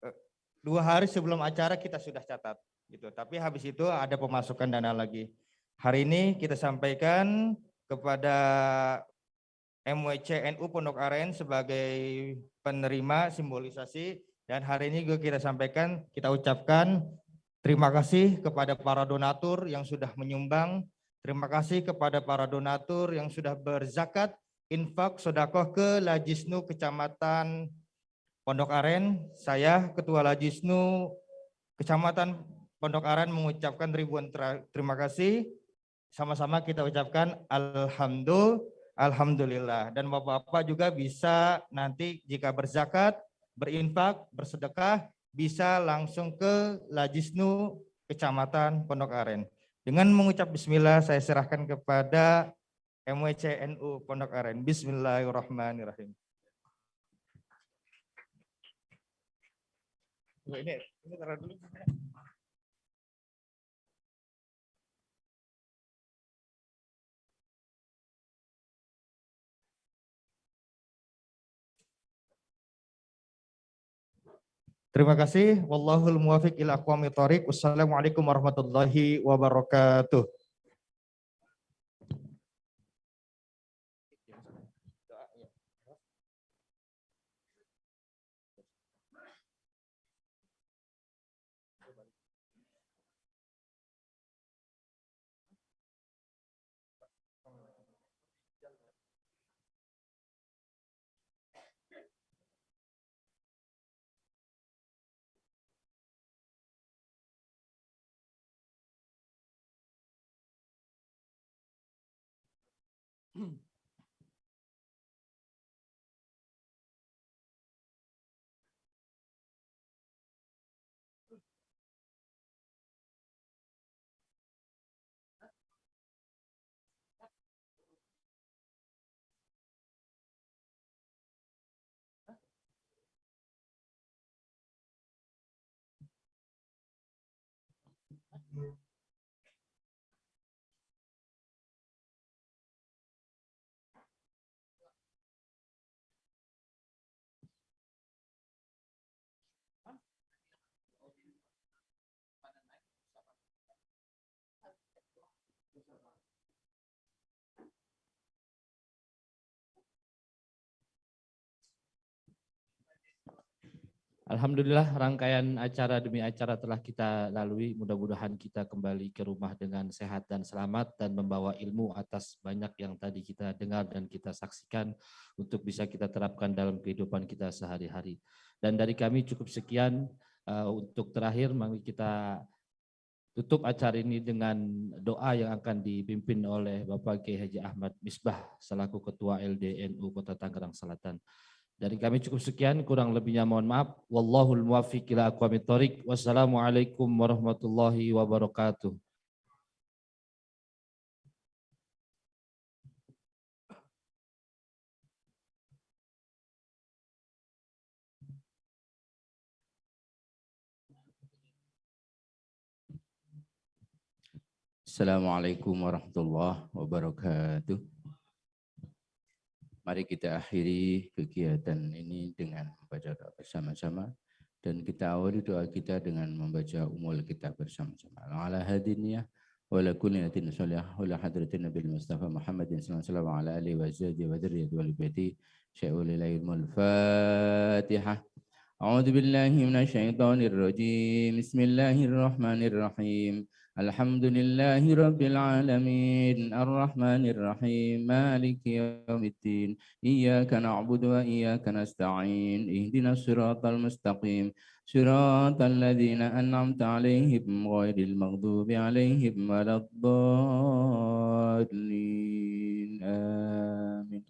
eh, dua hari sebelum acara kita sudah catat gitu. Tapi habis itu ada pemasukan dana lagi. Hari ini kita sampaikan kepada MWC NU Pondok Aren sebagai penerima simbolisasi. Dan hari ini juga kita sampaikan kita ucapkan terima kasih kepada para donatur yang sudah menyumbang. Terima kasih kepada para donatur yang sudah berzakat, infak, sodakoh ke Lajisnu Kecamatan Pondok Aren, saya Ketua Lajisnu Kecamatan Pondok Aren mengucapkan ribuan ter- terima kasih. Sama-sama kita ucapkan Alhamdulillah, Alhamdulillah. Dan Bapak-Bapak juga bisa nanti jika berzakat, berinfak, bersedekah, bisa langsung ke Lajisnu Kecamatan Pondok Aren. Dengan mengucap bismillah, saya serahkan kepada MWCNU Pondok Aren. Bismillahirrahmanirrahim. Ini, ini taruh dulu. Terima kasih. Wallahul muwafiq ila aqwamit. Wassalamualaikum warahmatullahi wabarakatuh. Mm-hmm. Alhamdulillah rangkaian acara demi acara telah kita lalui. Mudah-mudahan kita kembali ke rumah dengan sehat dan selamat dan membawa ilmu atas banyak yang tadi kita dengar dan kita saksikan untuk bisa kita terapkan dalam kehidupan kita sehari-hari. Dan dari kami cukup sekian uh, untuk terakhir mari kita tutup acara ini dengan doa yang akan dipimpin oleh Bapak Kiai Haji Ahmad Misbah selaku Ketua LDNU Kota Tangerang Selatan. Dari kami cukup sekian, kurang lebihnya mohon maaf. Wallahul muwaffiq ila aqwamit thoriq. Wassalamualaikum warahmatullahi wabarakatuh. Assalamualaikum warahmatullahi wabarakatuh. Mari kita akhiri kegiatan ini dengan membaca doa bersama-sama dan kita awali doa kita dengan membaca umul kita bersama-sama. Ala hadiniyah wa la kunyatin salih wa la hadratin Nabi mustafa Muhammadin sallallahu ala alihi wa azwaji wa dzurriyyati wal baiti syai'ul ilmul fatihah. A'udzu billahi minasy syaithanir rajim. Bismillahirrahmanirrahim. الحمد لله رب العالمين الرحمن الرحيم مالك يوم الدين إياك نعبد وإياك نستعين اهدنا الصراط المستقيم صراط الذين أنعمت عليهم غير المغضوب عليهم ولا الضالين آمين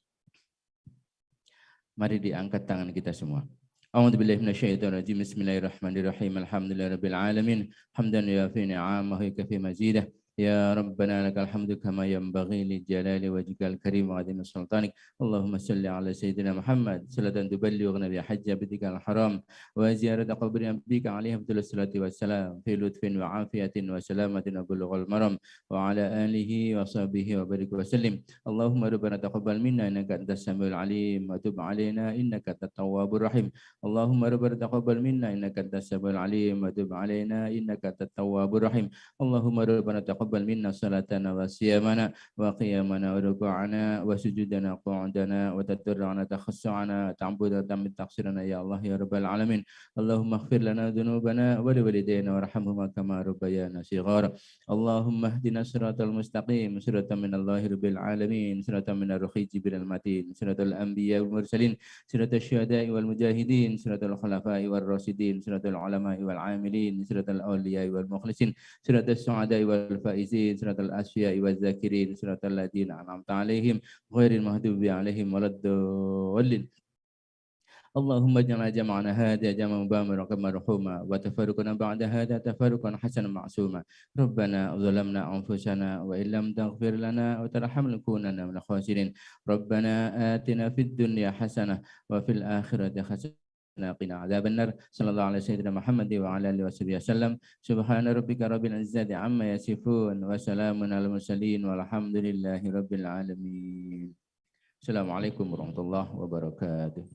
Mari diangkat tangan kita semua. أعوذ بالله من الشيطان الرجيم. بسم الله الرحمن الرحيم. الحمد لله رب العالمين. حمدا يوافي نعمه ويكفي مزيده. يا ربنا لك الحمد كما ينبغي لجلال وجهك الكريم وعظيم سلطانك اللهم صل على سيدنا محمد صلاة تبلغنا بها حج بيتك الحرام وزيارة قبر نبيك عليه أفضل الصلاة والسلام في لطف وعافية وسلامة وبلغ المرم وعلى آله وصحبه وبارك وسلم اللهم ربنا تقبل منا إنك أنت السميع العليم وتب علينا إنك أنت التواب الرحيم اللهم ربنا تقبل منا إنك أنت السميع العليم وتب علينا إنك أنت التواب الرحيم اللهم ربنا تقبل وتقبل منا صلاتنا وصيامنا وقيامنا وركوعنا وسجودنا وقعودنا وتضرعنا تخشعنا تعبدنا من تقصيرنا يا الله يا رب العالمين. اللهم اغفر لنا ذنوبنا ولوالدينا وارحمهما كما ربيانا صغارا. اللهم اهدنا الصراط المستقيم صراط من الله رب العالمين صراط من الرخي جبريل المتين صراط الأنبياء والمرسلين صراط الشهداء والمجاهدين صراط الخلفاء والراشدين صراط العلماء والعاملين صراط الأولياء والمخلصين صراط السعداء والفائزين. صراط الأشفياء والذاكرين صراط الذين أنعمت عليهم غير المغضوب عليهم ولا الضالين. اللهم اجعل جمعنا هذا جمعا مباركا مرحوما وتفرقنا بعد هذا تفرقا حسنا معصوما. ربنا ظلمنا أنفسنا وإن لم تغفر لنا وترحمنا لنكونن من الخاسرين. ربنا آتنا في الدنيا حسنة وفي الآخرة حسنة. قنا عذاب النار صلى الله على سيدنا محمد وعلى اله وصحبه وسلم سبحان ربك رب العزه عما يصفون وسلام على المرسلين والحمد لله رب العالمين السلام عليكم ورحمه الله وبركاته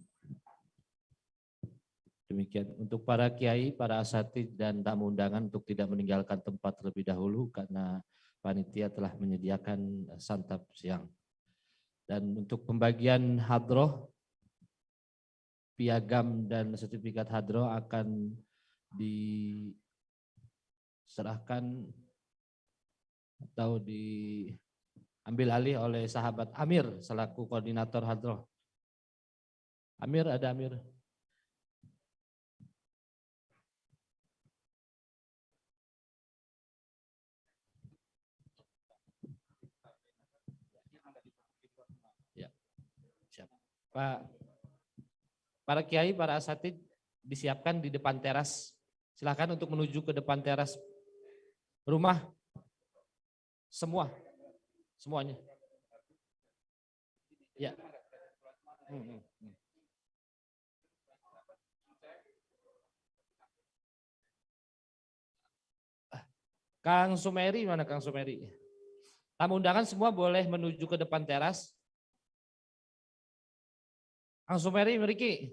Demikian untuk para kiai, para asatid dan tamu undangan untuk tidak meninggalkan tempat terlebih dahulu karena panitia telah menyediakan eh, santap siang. Dan untuk pembagian hadroh, piagam dan sertifikat hadroh akan diserahkan atau diambil alih oleh sahabat Amir selaku koordinator hadroh. Amir, ada Amir? Pak, para kiai, para asatid disiapkan di depan teras. Silakan untuk menuju ke depan teras rumah. Semua, semuanya. Ya. Hmm, hmm, hmm. Ah, Kang Sumeri, mana Kang Sumeri? Tamu undangan semua boleh menuju ke depan teras. Kang Sumeri, Meriki.